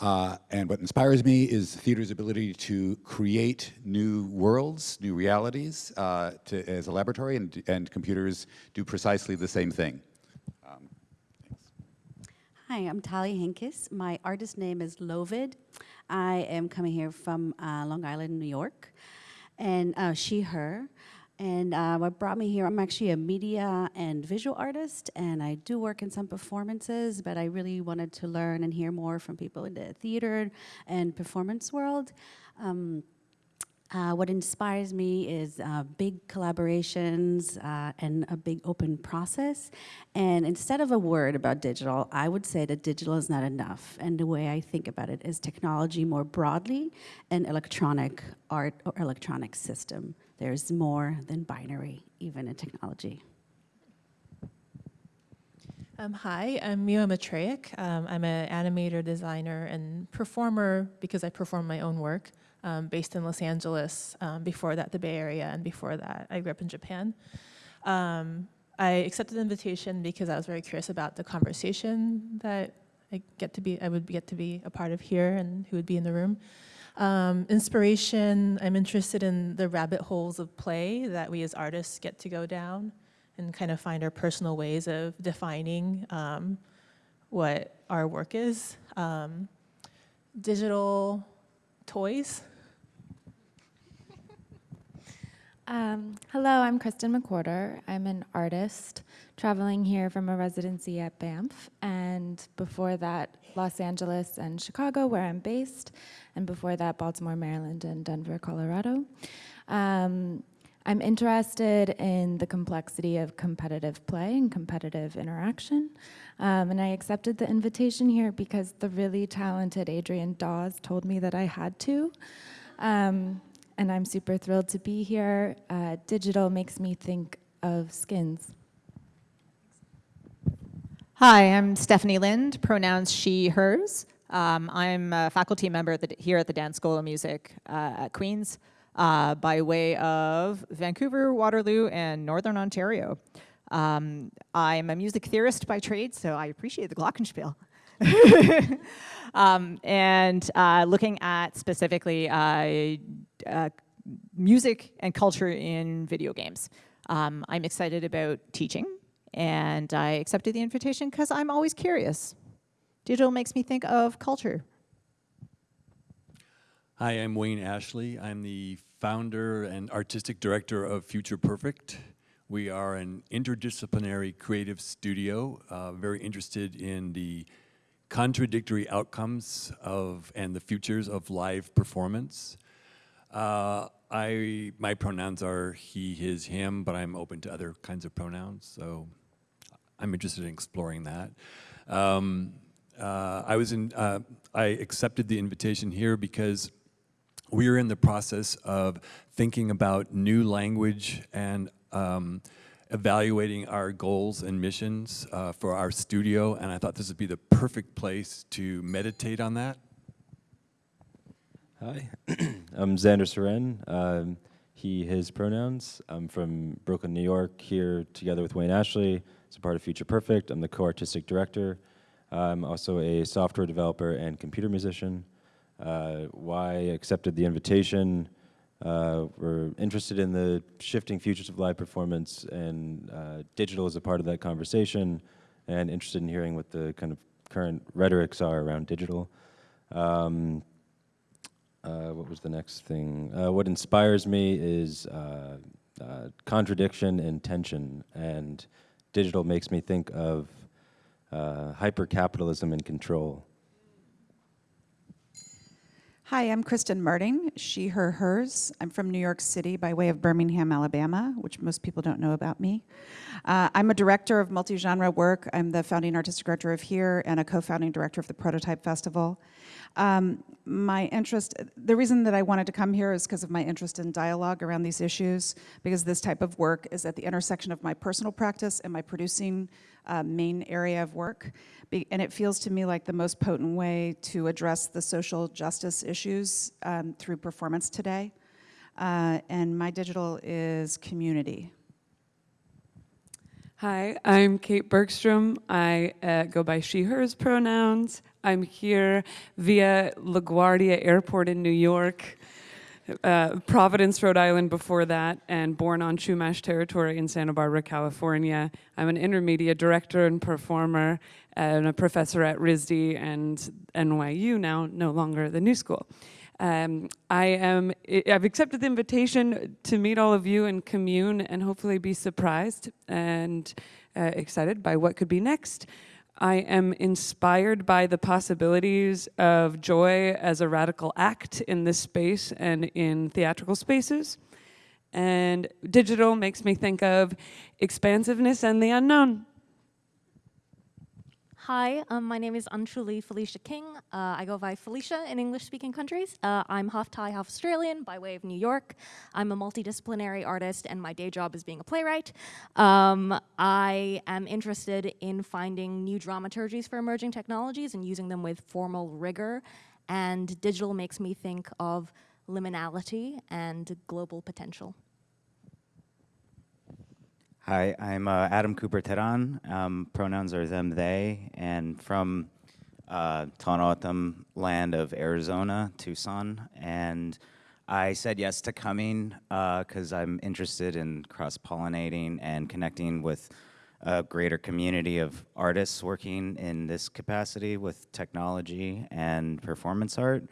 Uh, and what inspires me is theater's ability to create new worlds, new realities uh, to, as a laboratory, and, and computers do precisely the same thing. Um, Hi, I'm Tali Hinkis. My artist name is LoVid. I am coming here from uh, Long Island, New York, and uh, she, her. And uh, what brought me here, I'm actually a media and visual artist, and I do work in some performances, but I really wanted to learn and hear more from people in the theater and performance world. Um, Uh, what inspires me is uh, big collaborations uh, and a big open process. And instead of a word about digital, I would say that digital is not enough. And the way I think about it is technology more broadly and electronic art or electronic system. There's more than binary, even in technology. Um, hi, I'm Miwa Matreyek. Um, I'm an animator, designer, and performer because I perform my own work um, based in Los Angeles. Um, before that, the Bay Area, and before that, I grew up in Japan. Um, I accepted the invitation because I was very curious about the conversation that I get to be, I would get to be a part of here and who would be in the room. Um, inspiration, I'm interested in the rabbit holes of play that we as artists get to go down and kind of find our personal ways of defining um, what our work is. Um, digital toys. Um, hello, I'm Kristen McWhorter. I'm an artist traveling here from a residency at Banff, and before that, Los Angeles and Chicago, where I'm based, and before that, Baltimore, Maryland, and Denver, Colorado. Um, I'm interested in the complexity of competitive play and competitive interaction. Um, and I accepted the invitation here because the really talented Adrienne Dawes told me that I had to. Um, and I'm super thrilled to be here. Uh, digital makes me think of skins. Hi, I'm Stephanie Lind, pronouns she, hers. Um, I'm a faculty member at the, here at the Dan School of Music uh, at Queen's uh, by way of Vancouver, Waterloo, and Northern Ontario. Um, I'm a music theorist by trade, so I appreciate the glockenspiel. um, and uh, looking at specifically uh, uh, music and culture in video games. Um, I'm excited about teaching, and I accepted the invitation because I'm always curious. Digital makes me think of culture. Hi, I'm Wayne Ashley. I'm the founder and artistic director of Future Perfect. We are an interdisciplinary creative studio, uh, very interested in the contradictory outcomes of and the futures of live performance. Uh, I my pronouns are he, his, him, but I'm open to other kinds of pronouns, so I'm interested in exploring that. Um, uh, I was in. Uh, I accepted the invitation here because we are in the process of thinking about new language and um, evaluating our goals and missions uh, for our studio, and I thought this would be the perfect place to meditate on that. Hi, I'm Xander Seren. Um, he, his pronouns. I'm from Brooklyn, New York, here together with Wayne Ashley as a part of Future Perfect. I'm the co-artistic director. I'm also a software developer and computer musician. Uh, why accepted the invitation. Uh, we're interested in the shifting futures of live performance and uh, digital is a part of that conversation and interested in hearing what the kind of current rhetorics are around digital. Um, uh, what was the next thing? Uh, what inspires me is uh, uh, contradiction and tension, and digital makes me think of uh, hyper-capitalism and control. Hi, I'm Kristin Marting, she, her, hers. I'm from New York City by way of Birmingham, Alabama, which most people don't know about me. Uh, I'm a director of multi-genre work. I'm the founding artistic director of Here and a co-founding director of the Prototype Festival. Um, my interest, the reason that I wanted to come here is because of my interest in dialogue around these issues, because this type of work is at the intersection of my personal practice and my producing uh, main area of work. Be and it feels to me like the most potent way to address the social justice issues um, through performance today. Uh, and my digital is community. Hi, I'm Kate Bergstrom. I uh, go by she, hers pronouns. I'm here via LaGuardia Airport in New York, uh, Providence, Rhode Island before that, and born on Chumash territory in Santa Barbara, California. I'm an intermediate director and performer and a professor at RISD and NYU now, no longer the New School. Um, I am, I've accepted the invitation to meet all of you and commune and hopefully be surprised and uh, excited by what could be next. I am inspired by the possibilities of joy as a radical act in this space and in theatrical spaces. And digital makes me think of expansiveness and the unknown. Hi, um, my name is Anchuli Felicia King. Uh, I go by Felicia in English-speaking countries. Uh, I'm half Thai, half Australian by way of New York. I'm a multidisciplinary artist and my day job is being a playwright. Um, I am interested in finding new dramaturgies for emerging technologies and using them with formal rigor. And digital makes me think of liminality and global potential. Hi, I'm uh, Adam Cooper Teran. Um, pronouns are them, they, and from uh, land of Arizona, Tucson. And I said yes to coming because I'm interested in cross-pollinating and connecting with a greater community of artists working in this capacity with technology and performance art.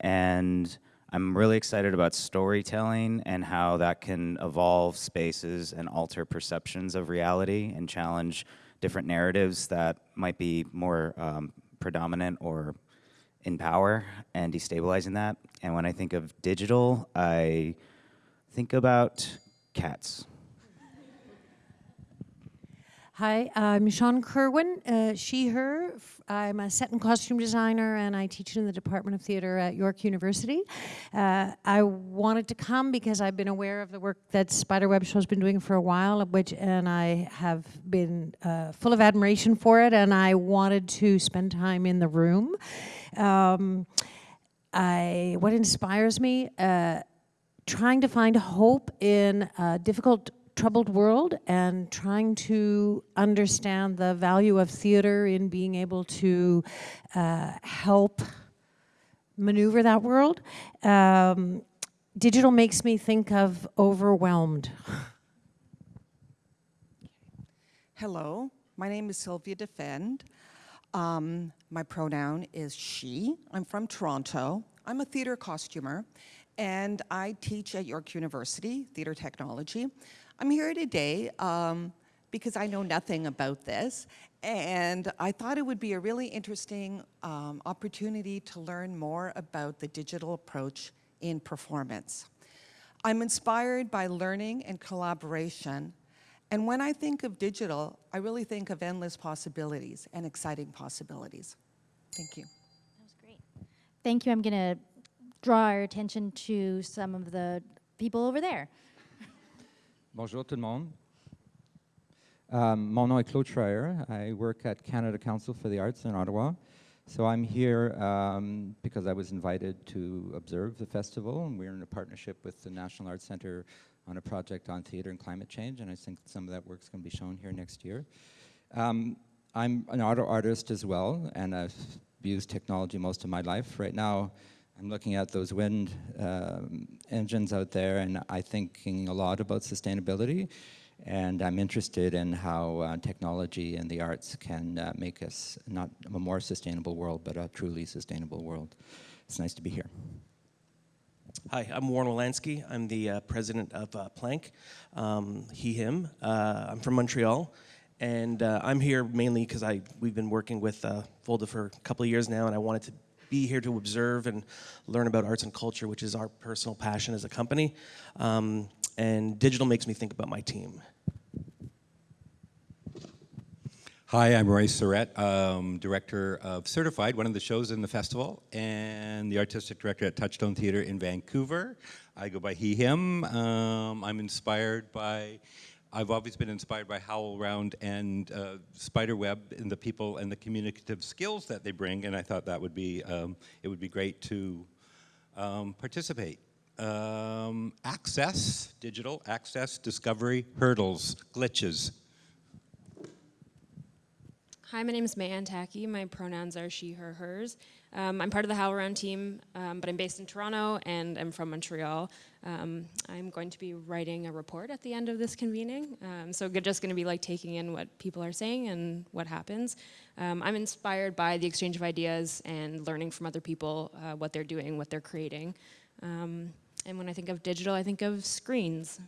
And I'm really excited about storytelling and how that can evolve spaces and alter perceptions of reality and challenge different narratives that might be more um, predominant or in power and destabilizing that. And when I think of digital, I think about cats. Hi, I'm Shawn Kerwin, uh, she, her. I'm a set and costume designer and I teach in the Department of Theater at York University. Uh, I wanted to come because I've been aware of the work that Spiderweb Show's been doing for a while, which, and I have been uh, full of admiration for it and I wanted to spend time in the room. Um, I, what inspires me? Uh, trying to find hope in a difficult troubled world and trying to understand the value of theater in being able to uh, help maneuver that world. Um, digital makes me think of overwhelmed. Hello, my name is Sylvia Defend. Um, my pronoun is she. I'm from Toronto. I'm a theater costumer and I teach at York University, theater technology. I'm here today um, because I know nothing about this, and I thought it would be a really interesting um, opportunity to learn more about the digital approach in performance. I'm inspired by learning and collaboration, and when I think of digital, I really think of endless possibilities and exciting possibilities. Thank you. That was great. Thank you. I'm going to draw our attention to some of the people over there. Bonjour tout le monde. Um, mon nom est Claude Schryer. I work at Canada Council for the Arts in Ottawa. So I'm here um, because I was invited to observe the festival, and we're in a partnership with the National Arts Centre on a project on theater and climate change, and I think some of that work's going to be shown here next year. Um, I'm an auto artist as well, and I've used technology most of my life. Right now, I'm looking at those wind um, engines out there and I'm thinking a lot about sustainability and I'm interested in how uh, technology and the arts can uh, make us not a more sustainable world, but a truly sustainable world. It's nice to be here. Hi, I'm Warren Wilansky. I'm the uh, president of uh, Plank, um, he, him. Uh, I'm from Montreal, and uh, I'm here mainly because I we've been working with FoLDA for a couple of years now, and I wanted to be here to observe and learn about arts and culture, which is our personal passion as a company. Um, and digital makes me think about my team. Hi, I'm Roy Surette, um, director of Certified, one of the shows in the festival, and the artistic director at Touchstone Theatre in Vancouver. I go by he, him. Um, I'm inspired by I've always been inspired by HowlRound and uh, Spiderweb and the people and the communicative skills that they bring, and I thought that would be, um, it would be great to um, participate. Um, access, digital, access, discovery, hurdles, glitches. Hi, my name is Mayan Taki. My pronouns are she, her, hers. Um, I'm part of the HowlRound team, um, but I'm based in Toronto and I'm from Montreal. Um, I'm going to be writing a report at the end of this convening. Um, so just going to be like taking in what people are saying and what happens. Um, I'm inspired by the exchange of ideas and learning from other people uh, what they're doing, what they're creating. Um, and when I think of digital, I think of screens.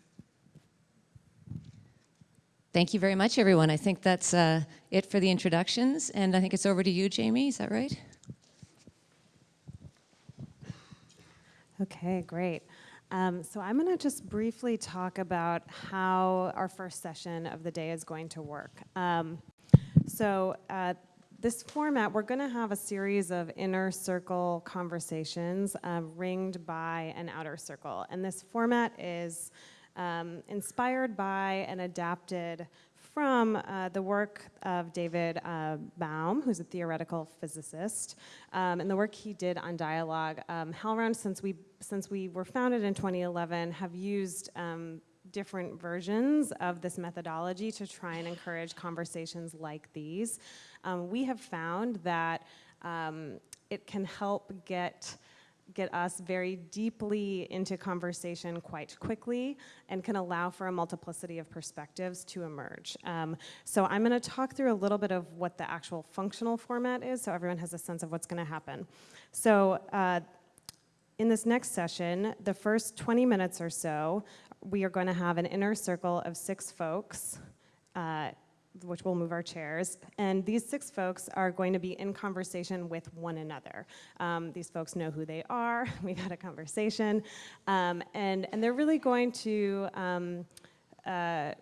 Thank you very much, everyone. I think that's uh, it for the introductions, and I think it's over to you, Jamie. Is that right? Okay, great. Um, so I'm going to just briefly talk about how our first session of the day is going to work. Um, so uh, this format, we're going to have a series of inner circle conversations um, ringed by an outer circle. And this format is um, inspired by and adapted from uh, the work of David uh, Bohm, who's a theoretical physicist, um, and the work he did on dialogue. Um, HowlRound, since we, since we were founded in 2011, have used um, different versions of this methodology to try and encourage conversations like these. Um, we have found that um, it can help get get us very deeply into conversation quite quickly and can allow for a multiplicity of perspectives to emerge. Um, so I'm going to talk through a little bit of what the actual functional format is so everyone has a sense of what's going to happen. So uh, in this next session, the first 20 minutes or so, we are going to have an inner circle of six folks uh, which will move our chairs. And these six folks are going to be in conversation with one another. Um, these folks know who they are. We've had a conversation. Um, and, and they're really going to um, uh,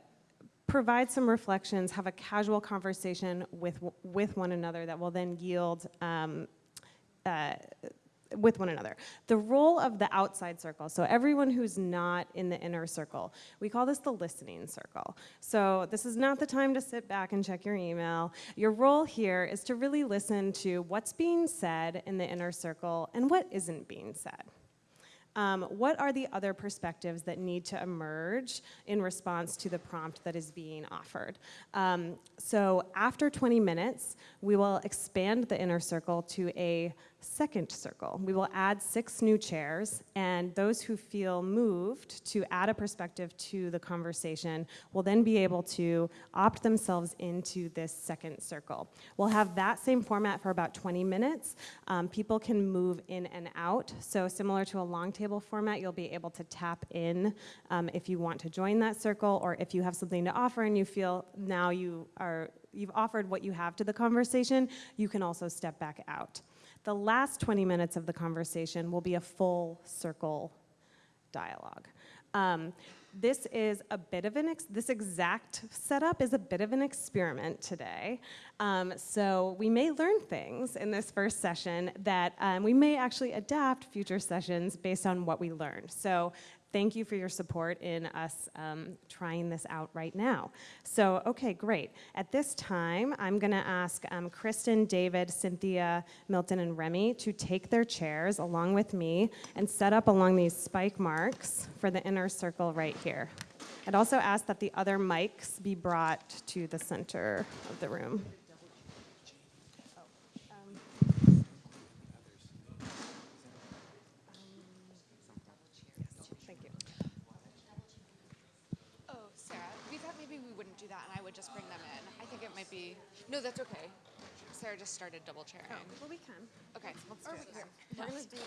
provide some reflections, have a casual conversation with, with one another that will then yield um, uh, with one another. The role of the outside circle, so everyone who's not in the inner circle, we call this the listening circle. So this is not the time to sit back and check your email. Your role here is to really listen to what's being said in the inner circle and what isn't being said. Um, what are the other perspectives that need to emerge in response to the prompt that is being offered? Um, so after 20 minutes, we will expand the inner circle to a second circle. We will add six new chairs, and those who feel moved to add a perspective to the conversation will then be able to opt themselves into this second circle. We'll have that same format for about 20 minutes. Um, people can move in and out, so similar to a long table format, you'll be able to tap in um, if you want to join that circle, or if you have something to offer and you feel now you are you've offered what you have to the conversation, you can also step back out. The last 20 minutes of the conversation will be a full circle dialogue. Um, this is a bit of an, this exact setup is a bit of an experiment today. Um, so we may learn things in this first session that um, we may actually adapt future sessions based on what we learned. So thank you for your support in us um, trying this out right now. So, okay, great. At this time, I'm going to ask um, Kristen, David, Cynthia, Milton, and Remy to take their chairs along with me and set up along these spike marks for the inner circle right here. I'd also ask that the other mics be brought to the center of the room. might be, no, that's okay. Sarah just started double chairing. Oh, well, we can. Okay, let's do Or it. here. We're gonna do,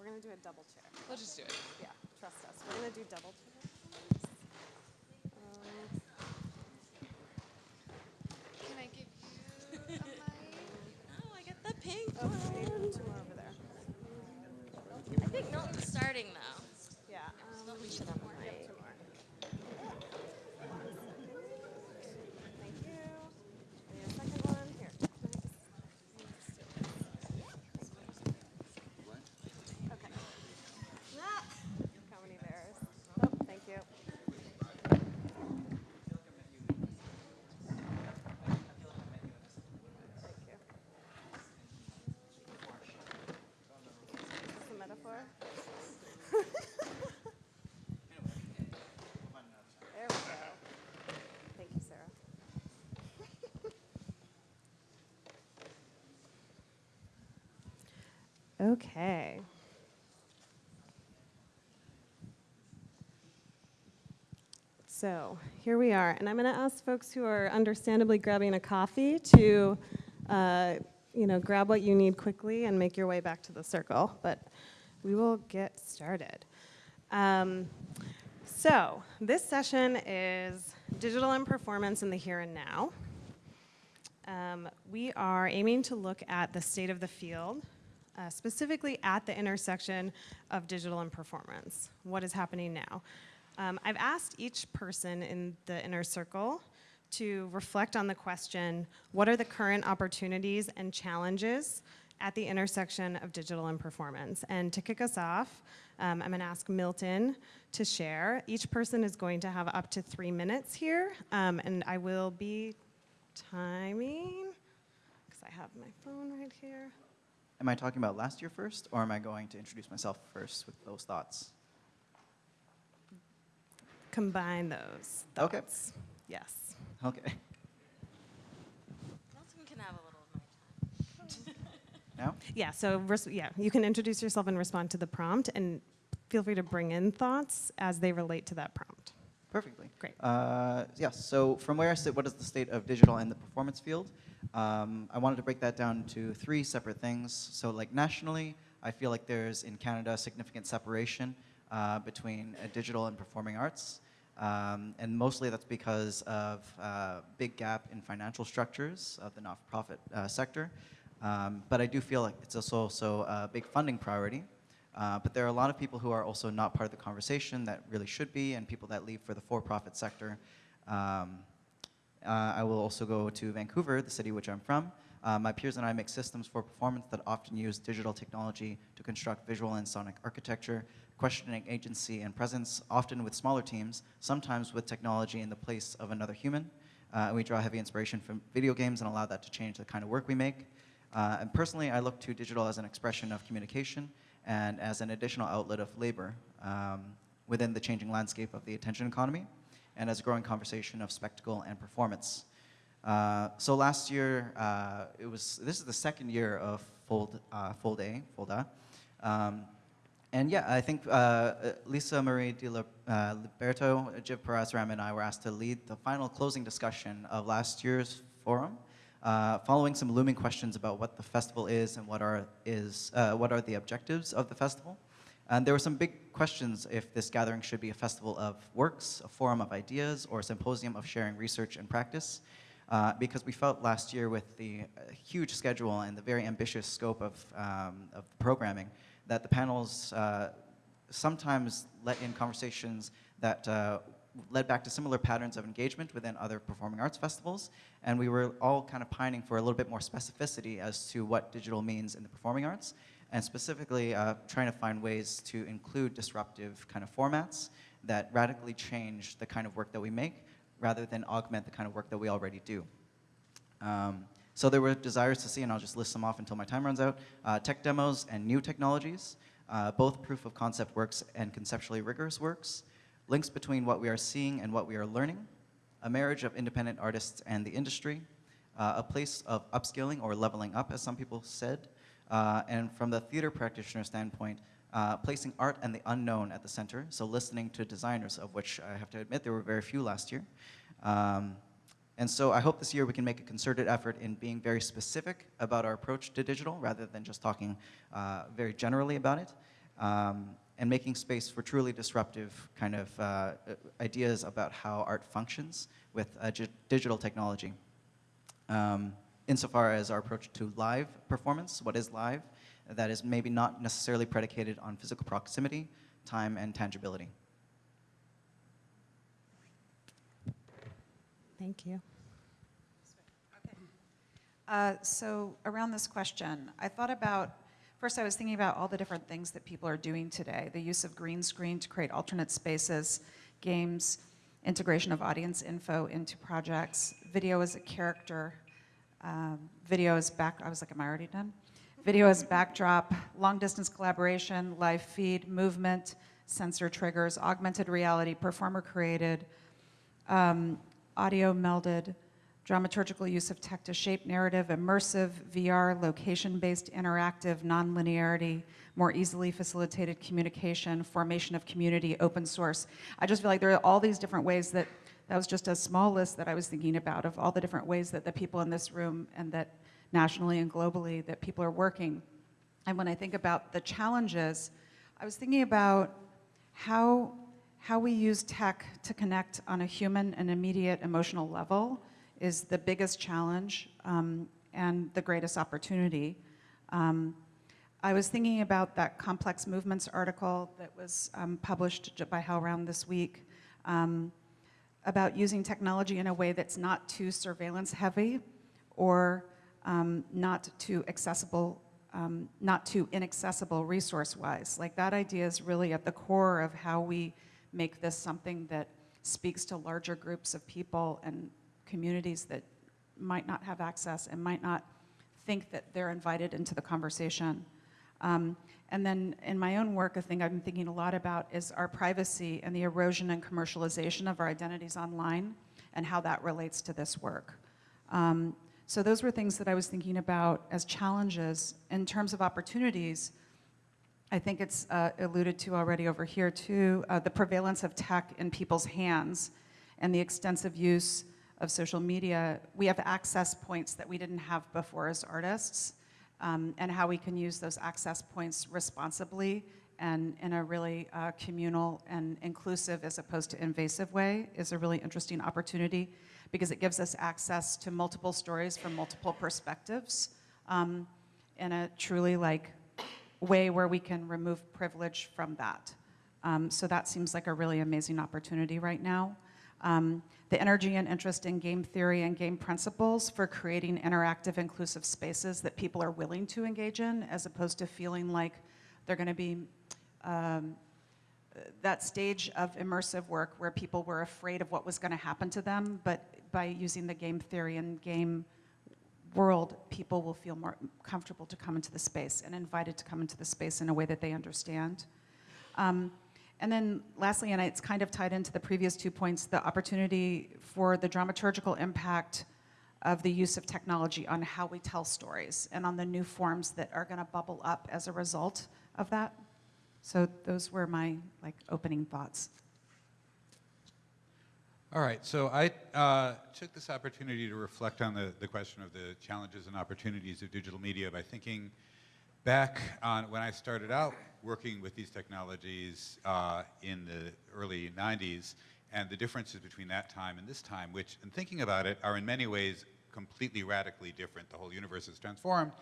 we're gonna do a double chair. Let's just do it. Yeah, trust us. We're gonna do double chair. Um, Can I give you a mic? Oh, I get the pink Oh, wait, two more over there. I think Milton's starting though. Yeah. Um, we should have more. Two more. Thank you. And a second one, here. Okay. How many bears? Oh, thank you. Thank you. Is this a metaphor? There we go. Thank you, Sarah. Okay. So here we are, and I'm going to ask folks who are understandably grabbing a coffee to, uh, you know, grab what you need quickly and make your way back to the circle. But we will get started. Um, so this session is digital and performance in the here and now. Um, we are aiming to look at the state of the field, uh, specifically at the intersection of digital and performance. What is happening now? Um, I've asked each person in the inner circle to reflect on the question, what are the current opportunities and challenges at the intersection of digital and performance? And to kick us off, um, I'm gonna ask Milton to share. Each person is going to have up to three minutes here, um, and I will be timing, because I have my phone right here. Am I talking about last year first, or am I going to introduce myself first with those thoughts? Combine those Okay. Yes. Okay. Milton can have a little of my time. Now? Yeah, so res- yeah, you can introduce yourself and respond to the prompt, and feel free to bring in thoughts as they relate to that prompt. Perfectly. Great. Uh, yes, so from where I sit, what is the state of digital and the performance field? Um, I wanted to break that down to three separate things. So like nationally, I feel like there's in Canada a significant separation uh, between uh, digital and performing arts. Um, and mostly that's because of uh, big gap in financial structures of the not-for-profit uh, sector. Um, but I do feel like it's also, also a big funding priority. Uh, but there are a lot of people who are also not part of the conversation that really should be, and people that leave for the for-profit sector. Um, uh, I will also go to Vancouver, the city which I'm from. Uh, my peers and I make systems for performance that often use digital technology to construct visual and sonic architecture, questioning agency and presence, often with smaller teams, sometimes with technology in the place of another human. Uh, and we draw heavy inspiration from video games and allow that to change the kind of work we make. Uh, and personally, I look to digital as an expression of communication and as an additional outlet of labor um, within the changing landscape of the attention economy and as a growing conversation of spectacle and performance. Uh, so last year, uh, it was, this is the second year of Fold, uh, Fold A, Folda. Um, and yeah, I think uh, Lisa Marie Di uh, Liberto, Jiv Parasram, and I were asked to lead the final closing discussion of last year's forum, uh, following some looming questions about what the festival is and what are, is, uh, what are the objectives of the festival. And there were some big questions if this gathering should be a festival of works, a forum of ideas, or a symposium of sharing research and practice. Uh, because we felt last year with the uh, huge schedule and the very ambitious scope of, um, of programming that the panels uh, sometimes let in conversations that uh, led back to similar patterns of engagement within other performing arts festivals. And we were all kind of pining for a little bit more specificity as to what digital means in the performing arts, and specifically uh, trying to find ways to include disruptive kind of formats that radically change the kind of work that we make rather than augment the kind of work that we already do. Um, so there were desires to see, and I'll just list them off until my time runs out, uh, tech demos and new technologies, uh, both proof of concept works and conceptually rigorous works, links between what we are seeing and what we are learning, a marriage of independent artists and the industry, uh, a place of upskilling or leveling up, as some people said, uh, and from the theater practitioner standpoint, uh, placing art and the unknown at the center, so listening to designers, of which I have to admit there were very few last year. Um, and so I hope this year we can make a concerted effort in being very specific about our approach to digital rather than just talking uh, very generally about it. Um, and making space for truly disruptive kind of uh, ideas about how art functions with uh, digital technology. Um, insofar as our approach to live performance, what is live, that is maybe not necessarily predicated on physical proximity, time, and tangibility. Thank you. Uh, so around this question, I thought about, first I was thinking about all the different things that people are doing today. The use of green screen to create alternate spaces, games, integration of audience info into projects, video as a character, um, video as back, I was like, am I already done? Video as backdrop, long distance collaboration, live feed, movement, sensor triggers, augmented reality, performer created, um, audio melded, dramaturgical use of tech to shape narrative, immersive, VR, location-based, interactive, nonlinearity, more easily facilitated communication, formation of community, open source. I just feel like there are all these different ways that, that was just a small list that I was thinking about of all the different ways that the people in this room and that nationally and globally that people are working. And when I think about the challenges, I was thinking about how how we use tech to connect on a human and immediate emotional level is the biggest challenge um, and the greatest opportunity. Um, I was thinking about that complex movements article that was um, published by HowlRound this week um, about using technology in a way that's not too surveillance heavy or um, not too accessible, um, not too inaccessible resource-wise. Like that idea is really at the core of how we make this something that speaks to larger groups of people and communities that might not have access and might not think that they're invited into the conversation. Um, and then in my own work, a thing I've been thinking a lot about is our privacy and the erosion and commercialization of our identities online and how that relates to this work. Um, so those were things that I was thinking about as challenges. In terms of opportunities, I think it's uh, alluded to already over here too, uh, the prevalence of tech in people's hands and the extensive use of social media. We have access points that we didn't have before as artists um, and how we can use those access points responsibly and in a really uh, communal and inclusive as opposed to invasive way is a really interesting opportunity because it gives us access to multiple stories from multiple perspectives um, in a truly like way where we can remove privilege from that. Um, so that seems like a really amazing opportunity right now. Um, the energy and interest in game theory and game principles for creating interactive, inclusive spaces that people are willing to engage in, as opposed to feeling like they're going to be um, that stage of immersive work where people were afraid of what was going to happen to them, but by using the game theory and game world, people will feel more comfortable to come into the space and invited to come into the space in a way that they understand. Um, and then lastly, and it's kind of tied into the previous two points, the opportunity for the dramaturgical impact of the use of technology on how we tell stories and on the new forms that are going to bubble up as a result of that. So those were my like opening thoughts. All right, so I uh, took this opportunity to reflect on the, the question of the challenges and opportunities of digital media by thinking back on when I started out working with these technologies uh, in the early 90s and the differences between that time and this time, which, in thinking about it, are in many ways completely radically different. The whole universe is transformed,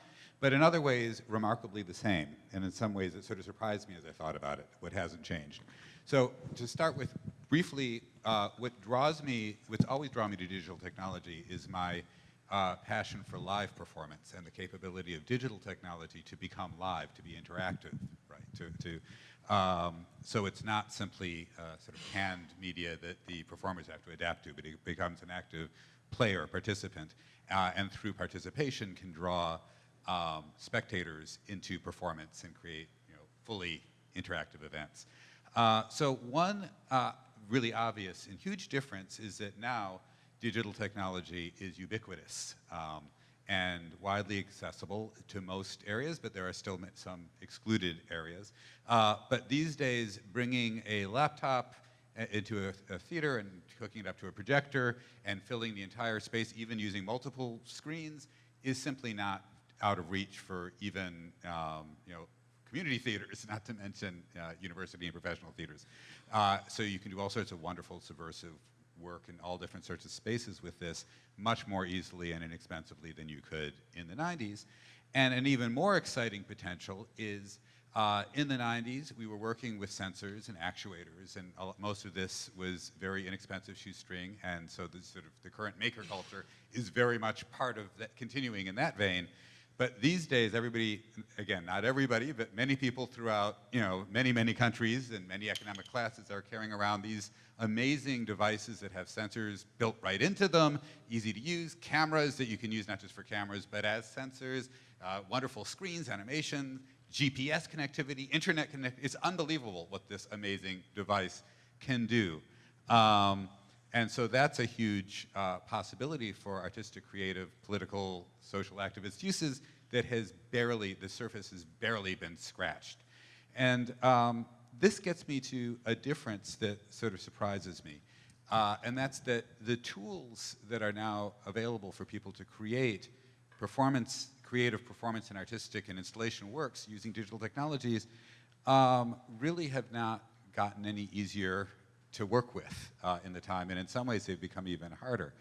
but in other ways, remarkably the same. And in some ways, it sort of surprised me as I thought about it, what hasn't changed. So to start with, briefly, uh, what draws me, what's always drawn me to digital technology is my uh, passion for live performance and the capability of digital technology to become live, to be interactive, right? To, to, um, so it's not simply uh, sort of canned media that the performers have to adapt to, but it becomes an active player, participant, uh, and through participation can draw um, spectators into performance and create you know, fully interactive events. Uh, so one uh, really obvious and huge difference is that now digital technology is ubiquitous um, and widely accessible to most areas, but there are still some excluded areas. Uh, but these days, bringing a laptop uh, into a, a, theater and hooking it up to a projector and filling the entire space, even using multiple screens, is simply not out of reach for even um, you know community theaters, not to mention uh, university and professional theaters. Uh, so you can do all sorts of wonderful subversive work in all different sorts of spaces with this much more easily and inexpensively than you could in the 90s. And an even more exciting potential is uh, in the 90s, we were working with sensors and actuators, and most of this was very inexpensive shoestring, and so the sort of the current maker culture is very much part of that, continuing in that vein. But these days, everybody, again, not everybody, but many people throughout, you know, many, many countries and many economic classes are carrying around these amazing devices that have sensors built right into them, easy to use, cameras that you can use not just for cameras, but as sensors, uh, wonderful screens, animation, GPS connectivity, internet connect. It's unbelievable what this amazing device can do. Um, and so that's a huge uh, possibility for artistic, creative, political, social activist uses that has barely, the surface has barely been scratched. And um, this gets me to a difference that sort of surprises me. Uh, and that's that the tools that are now available for people to create performance, creative performance and artistic and installation works using digital technologies um, really have not gotten any easier to work with uh, in the time, and in some ways they've become even harder.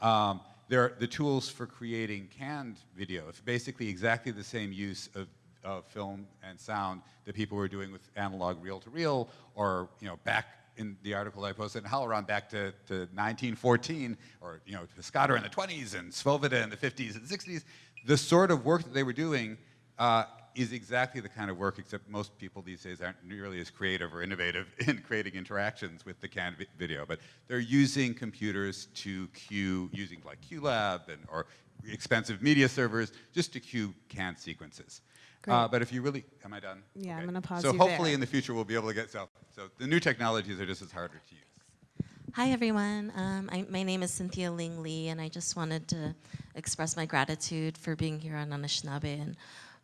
Um, there are the tools for creating canned video. It's basically exactly the same use of, of film and sound that people were doing with analog reel-to-reel, or you know, back in the article I posted in HowlRound back to, to 1914, or you know, Piscator in the 20s and Svoboda in the 50s and 60s. The sort of work that they were doing uh, is exactly the kind of work, except most people these days aren't nearly as creative or innovative in creating interactions with the canned vi video. But they're using computers to queue, using like QLab and, or expensive media servers, just to queue canned sequences. Uh, but if you really, am I done? Yeah, I'm gonna pause So you hopefully there. in the future we'll be able to get, so, so the new technologies are just as harder to use. Hi, everyone. Um, I, my name is Cynthia Ling Lee, and I just wanted to express my gratitude for being here on Anishinaabe and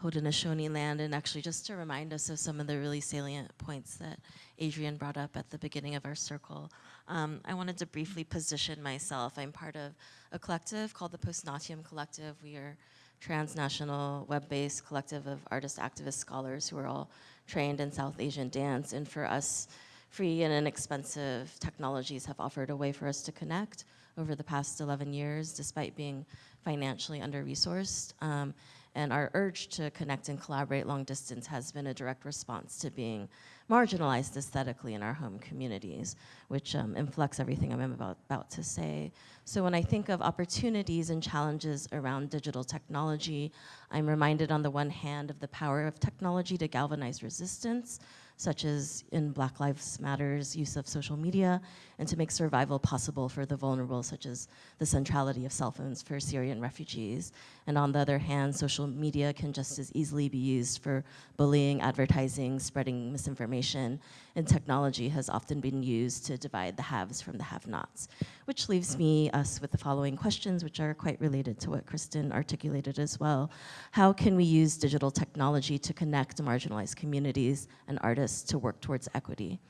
Haudenosaunee land, and actually just to remind us of some of the really salient points that Adrienne brought up at the beginning of our circle. Um, I wanted to briefly position myself. I'm part of a collective called the Post Natyam Collective. We are transnational, web-based collective of artist, activist, scholars who are all trained in South Asian dance. And for us, free and inexpensive technologies have offered a way for us to connect over the past 11 years, despite being financially under-resourced. Um, and our urge to connect and collaborate long distance has been a direct response to being marginalized aesthetically in our home communities, which um, inflects everything I'm about, about to say. So when I think of opportunities and challenges around digital technology, I'm reminded on the one hand of the power of technology to galvanize resistance, such as in Black Lives Matter's use of social media, and to make survival possible for the vulnerable, such as the centrality of cell phones for Syrian refugees. And on the other hand, social media can just as easily be used for bullying, advertising, spreading misinformation, and technology has often been used to divide the haves from the have-nots. Which leaves me, us, with the following questions, which are quite related to what Kristin articulated as well. How can we use digital technology to connect marginalized communities and artists to work towards equity?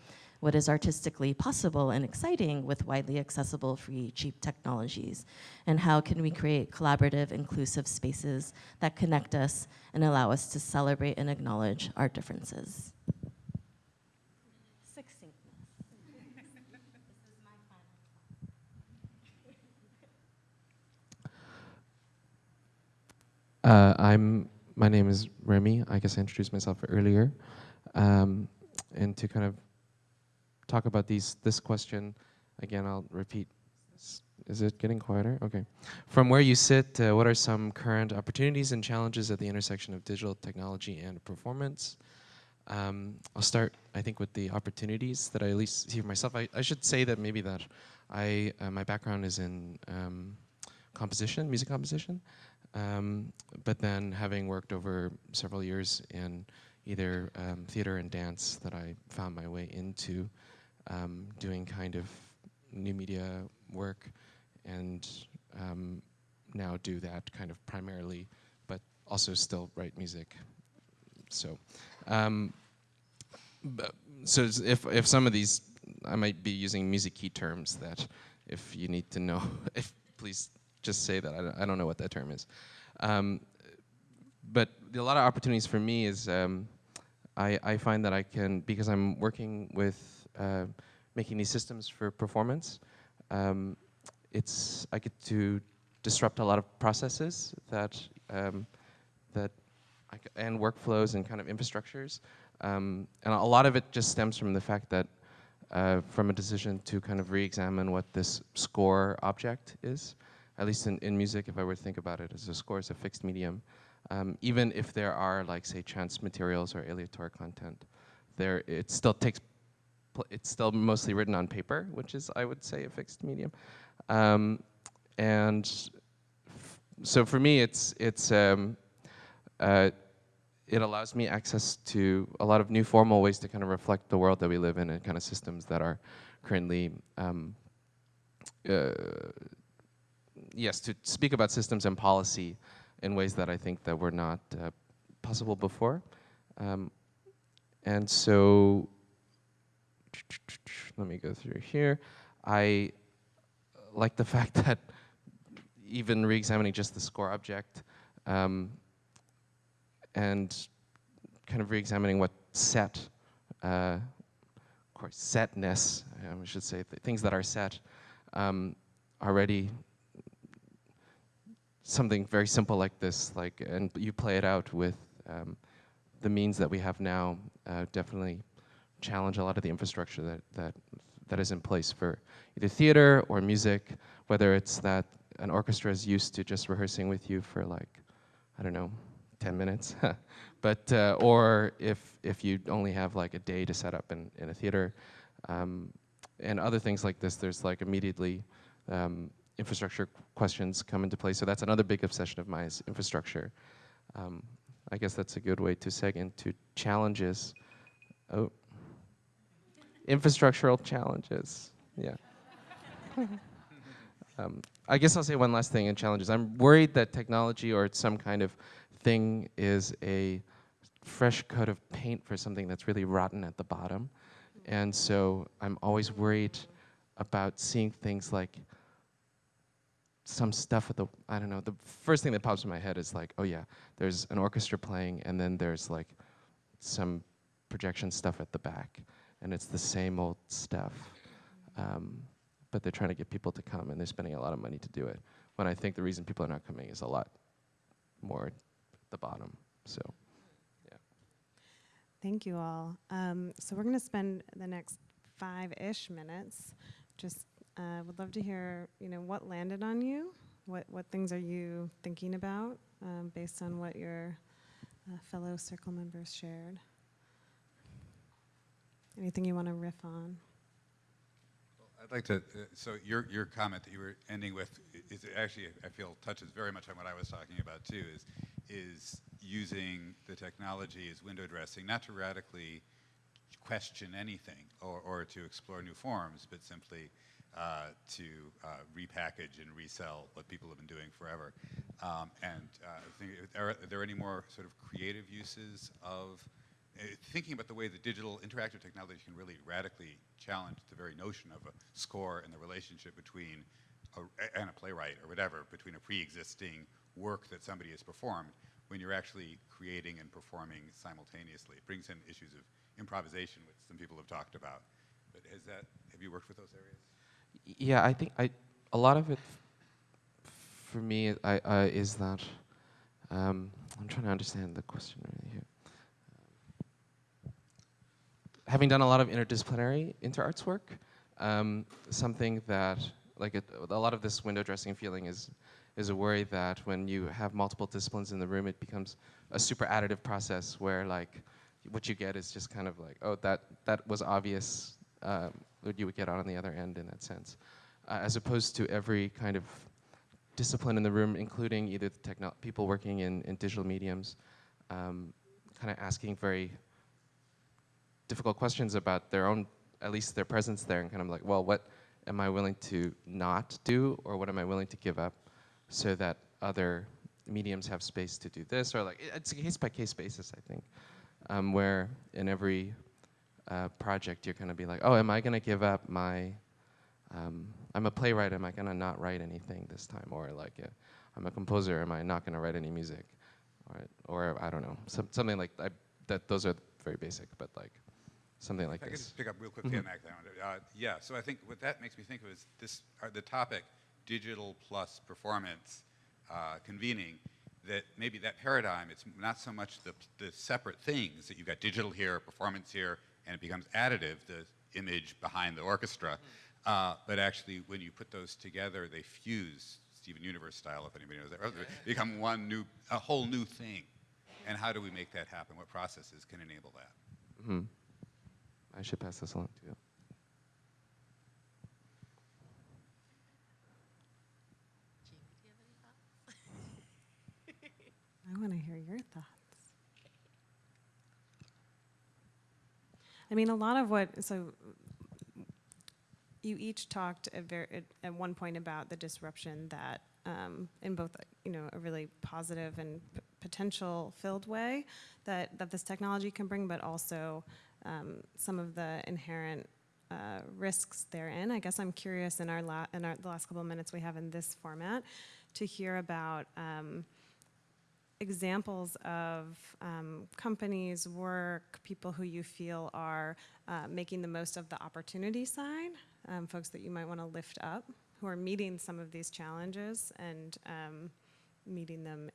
What is artistically possible and exciting with widely accessible, free, cheap technologies? And how can we create collaborative, inclusive spaces that connect us and allow us to celebrate and acknowledge our differences? Uh, I'm. My name is Remy. I guess I introduced myself earlier, um, and to kind of talk about these this question again, I'll repeat. Is it getting quieter? Okay. From where you sit, uh, what are some current opportunities and challenges at the intersection of digital technology and performance? Um, I'll start, I think, with the opportunities that I at least see for myself. I, I should say that maybe that I uh, my background is in um, composition, music composition, um, but then having worked over several years in either um, theater and dance, that I found my way into um, doing kind of new media work, and um, now do that kind of primarily, but also still write music. So, um, so if if some of these, I might be using music key terms that, if you need to know, if please just say that I don't, I don't know what that term is. Um, but the- a lot of opportunities for me is um, I, I find that I can because I'm working with uh, making these systems for performance. Um, it's I get to disrupt a lot of processes that um, that and workflows and kind of infrastructures. Um, and a lot of it just stems from the fact that uh, from a decision to kind of re-examine what this score object is. At least in, in music, if I were to think about it as a score is a fixed medium, um, even if there are like say chance materials or aleatoire content, there it still takes it's still mostly written on paper, which is I would say a fixed medium. Um, and so for me, it's it's um, uh, it allows me access to a lot of new formal ways to kind of reflect the world that we live in and kind of systems that are currently um, uh, yes to speak about systems and policy in ways that I think that were not uh, possible before. Um, and so let me go through here. I like the fact that even re-examining just the score object um, and kind of re-examining what set uh, or setness, um, I should say, th- things that are set, um, already something very simple like this, like, and you play it out with um, the means that we have now, uh, definitely challenge a lot of the infrastructure that, that, that is in place for either theater or music, whether it's that an orchestra is used to just rehearsing with you for like, I don't know, 10 minutes, but, uh, or if, if you only have like a day to set up in, in a theater, um, and other things like this, there's like immediately um, infrastructure questions come into play. So that's another big obsession of mine is infrastructure. Um, I guess that's a good way to seg into challenges. Oh, infrastructural challenges. Yeah. um, I guess I'll say one last thing in challenges. I'm worried that technology or some kind of thing is a fresh coat of paint for something that's really rotten at the bottom. And so I'm always worried about seeing things like some stuff with the, I don't know, the first thing that pops in my head is like, oh yeah, there's an orchestra playing and then there's like some projection stuff at the back. And it's the same old stuff. Um, but they're trying to get people to come and they're spending a lot of money to do it. When I think the reason people are not coming is a lot more at the bottom. So, yeah. Thank you all. Um, so we're going to spend the next five-ish minutes. Just uh, would love to hear, you know, what landed on you. What what things are you thinking about um, based on what your uh, fellow circle members shared? Anything you want to riff on? I'd like to, uh, so your, your comment that you were ending with is actually, I feel, touches very much on what I was talking about too, is, is using the technology as window dressing, not to radically question anything or, or to explore new forms, but simply uh, to uh, repackage and resell what people have been doing forever. Um, and uh, I think, are, are there any more sort of creative uses of thinking about the way that digital interactive technology can really radically challenge the very notion of a score and the relationship between a, and a playwright or whatever, between a pre-existing work that somebody has performed when you're actually creating and performing simultaneously. It brings in issues of improvisation, which some people have talked about. But has that, have you worked with those areas? Yeah, I think I, a lot of it for me I, uh, is that um, I'm trying to understand the question really here. Having done a lot of interdisciplinary interarts work, um, something that like it, a lot of this window dressing feeling is is a worry that when you have multiple disciplines in the room, it becomes a super additive process where like what you get is just kind of like oh that that was obvious um, what you would get out on the other end in that sense, uh, as opposed to every kind of discipline in the room, including either the people working in, in digital mediums, um, kind of asking very difficult questions about their own, at least their presence there, and kind of like, well, what am I willing to not do, or what am I willing to give up, so that other mediums have space to do this, or like it's a case by case basis, I think, um, where in every uh, project you're gonna be like, oh, am I gonna give up my um, I'm a playwright, am I gonna not write anything this time? Or like, uh, I'm a composer, am I not gonna write any music? Or, or I don't know, some, something like that. Those are very basic, but like something like If I could this. just pick up real quickly Mhm. on that. Uh, yeah, so I think what that makes me think of is this, uh, the topic, digital plus performance uh, convening, that maybe that paradigm, it's not so much the, the separate things, that you've got digital here, performance here, and it becomes additive, the image behind the orchestra, uh, but actually when you put those together, they fuse, Steven Universe style, if anybody knows that, right? They become one new, a whole new thing. And how do we make that happen? What processes can enable that? hmm I should pass this along to you. I want to hear your thoughts. I mean, a lot of what, so you each talked at, at, one point about the disruption that, um, in both, you know, a really positive and potential filled way that, that this technology can bring, but also um, some of the inherent uh, risks therein. I guess I'm curious in our, la- in our the last couple of minutes we have in this format to hear about. Um, examples of um, companies, work, people who you feel are uh, making the most of the opportunity side, um, folks that you might want to lift up, who are meeting some of these challenges and um, meeting them,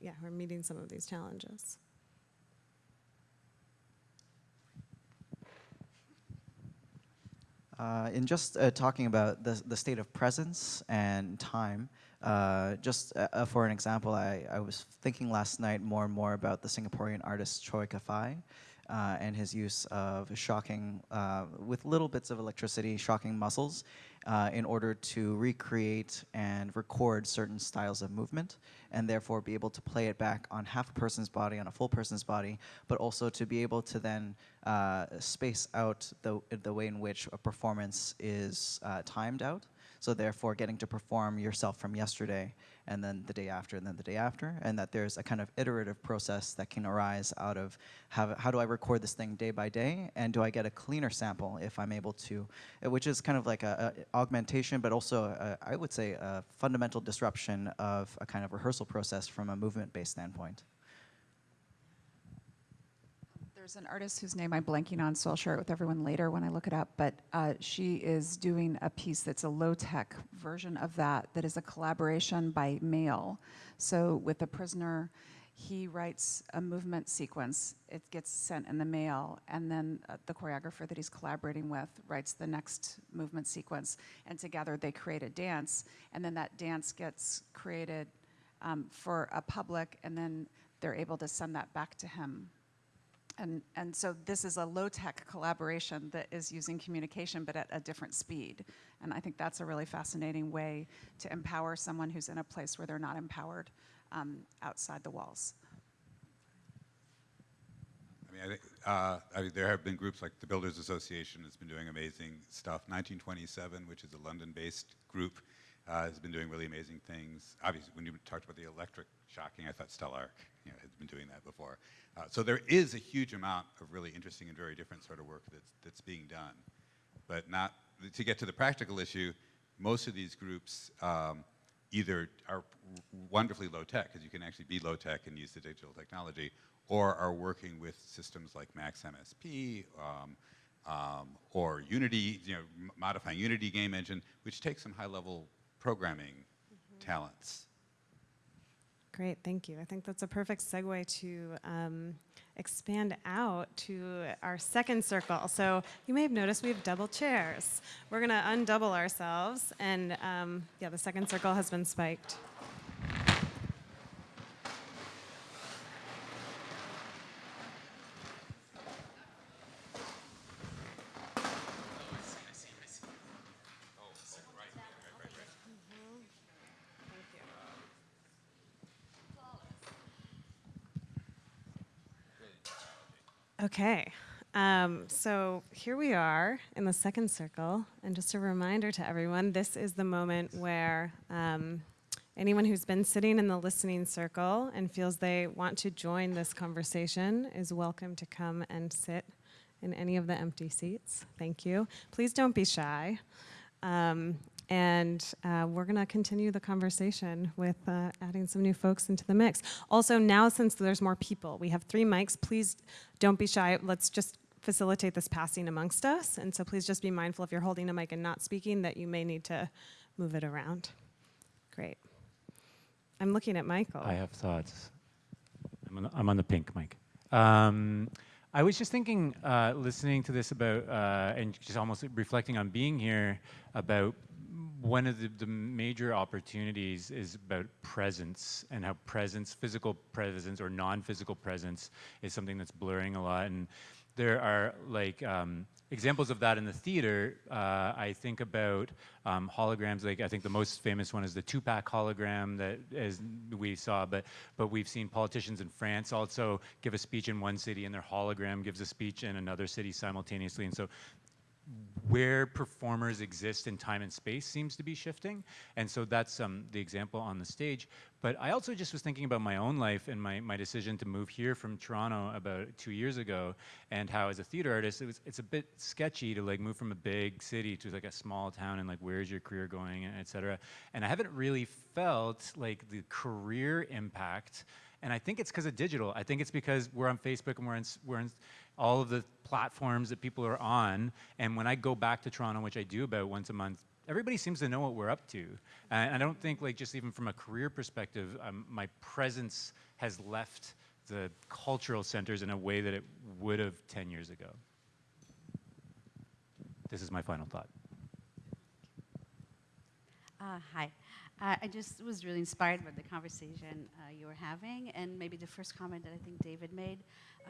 yeah, who are meeting some of these challenges. Uh, in just uh, talking about the, the state of presence and time, uh, just uh, uh, for an example, I, I was thinking last night more and more about the Singaporean artist Choy Ka Fai uh, and his use of shocking, with little bits of electricity, shocking muscles uh, in order to recreate and record certain styles of movement and therefore be able to play it back on half a person's body, on a full person's body, but also to be able to then uh, space out the, the way in which a performance is uh, timed out. So therefore getting to perform yourself from yesterday and then the day after and then the day after and that there's a kind of iterative process that can arise out of how, how do I record this thing day by day and do I get a cleaner sample if I'm able to, uh, which is kind of like a, a augmentation but also a, I would say a fundamental disruption of a kind of rehearsal process from a movement-based standpoint. There's an artist whose name I'm blanking on, so I'll share it with everyone later when I look it up. But uh, she is doing a piece that's a low tech version of that, that is a collaboration by mail. So with the prisoner, he writes a movement sequence, it gets sent in the mail, and then uh, the choreographer that he's collaborating with writes the next movement sequence, and together they create a dance, and then that dance gets created um, for a public, and then they're able to send that back to him and, and so this is a low-tech collaboration that is using communication but at a different speed. And I think that's a really fascinating way to empower someone who's in a place where they're not empowered um, outside the walls. I mean, I think, uh, I mean, there have been groups like the Builders Association has been doing amazing stuff. 1927, which is a London-based group, uh, has been doing really amazing things. Obviously, when you talked about the electric shocking, I thought Stelarc you know, has been doing that before. Uh, so there is a huge amount of really interesting and very different sort of work that's, that's being done. But not, to get to the practical issue, most of these groups um, either are wonderfully low tech, because you can actually be low tech and use the digital technology, or are working with systems like Max MSP, um, um, or Unity, you know, modifying Unity game engine, which takes some high level programming mm -hmm. talents. Great, thank you. I think that's a perfect segue to um, expand out to our second circle. So you may have noticed we have double chairs. We're gonna undouble ourselves and um, yeah, the second circle has been spiked. Okay, um, so here we are in the second circle, and just a reminder to everyone, this is the moment where um, anyone who's been sitting in the listening circle and feels they want to join this conversation is welcome to come and sit in any of the empty seats. Thank you. Please don't be shy. Um, and uh, we're going to continue the conversation with uh, adding some new folks into the mix. Also, now since there's more people, we have three mics. Please don't be shy. Let's just facilitate this passing amongst us. And so please just be mindful if you're holding a mic and not speaking that you may need to move it around. Great. I'm looking at Michael. I have thoughts. I'm on the, I'm on the pink mic. Um, I was just thinking, uh, listening to this about, uh, and just almost reflecting on being here about one of the, the, major opportunities is about presence and how presence, physical presence or non-physical presence is something that's blurring a lot. And there are like um, examples of that in the theater. Uh, I think about um, holograms, like I think the most famous one is the Tupac hologram that as we saw, but, but we've seen politicians in France also give a speech in one city and their hologram gives a speech in another city simultaneously. And so where performers exist in time and space seems to be shifting. And so that's um, the example on the stage. But I also just was thinking about my own life and my, my decision to move here from Toronto about two years ago and how as a theater artist, it was, it's a bit sketchy to like move from a big city to like a small town and like where's your career going, et cetera. And I haven't really felt like the career impact and I think it's because of digital. I think it's because we're on Facebook and we're in, we're in all of the platforms that people are on. And when I go back to Toronto, which I do about once a month, everybody seems to know what we're up to. And I don't think, like, just even from a career perspective, um, my presence has left the cultural centers in a way that it would have 10 years ago. This is my final thought. Uh, hi. Uh, I just was really inspired by the conversation uh, you were having, and maybe the first comment that I think David made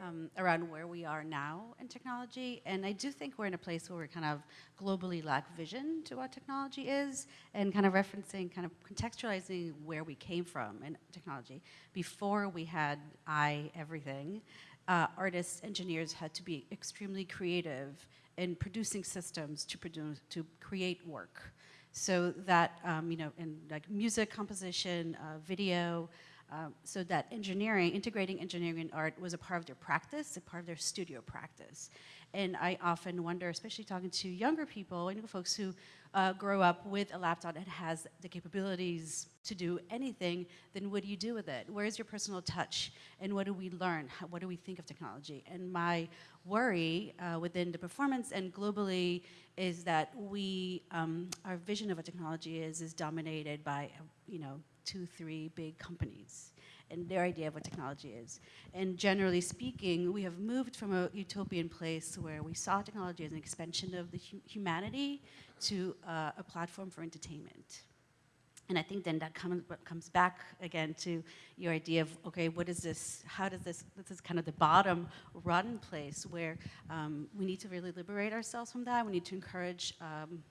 um, around where we are now in technology. And I do think we're in a place where we kind of globally lack vision to what technology is, and kind of referencing, kind of contextualizing where we came from in technology. Before we had I everything, uh, artists, engineers had to be extremely creative in producing systems to produce to create work. So that, um, you know, in like music composition, uh, video, um, so that engineering, integrating engineering and art was a part of their practice, a part of their studio practice. And I often wonder, especially talking to younger people, young folks who uh, grow up with a laptop that has the capabilities to do anything, then what do you do with it? Where's your personal touch? And what do we learn? How, what do we think of technology? And my worry uh, within the performance and globally is that we, um, our vision of what technology is, is dominated by, you know, two, three big companies and their idea of what technology is. And generally speaking, we have moved from a utopian place where we saw technology as an expansion of the hu humanity to uh, a platform for entertainment. And I think then that comes, comes back again to your idea of, okay, what is this, how does this, this is kind of the bottom run place where um, we need to really liberate ourselves from that. We need to encourage um,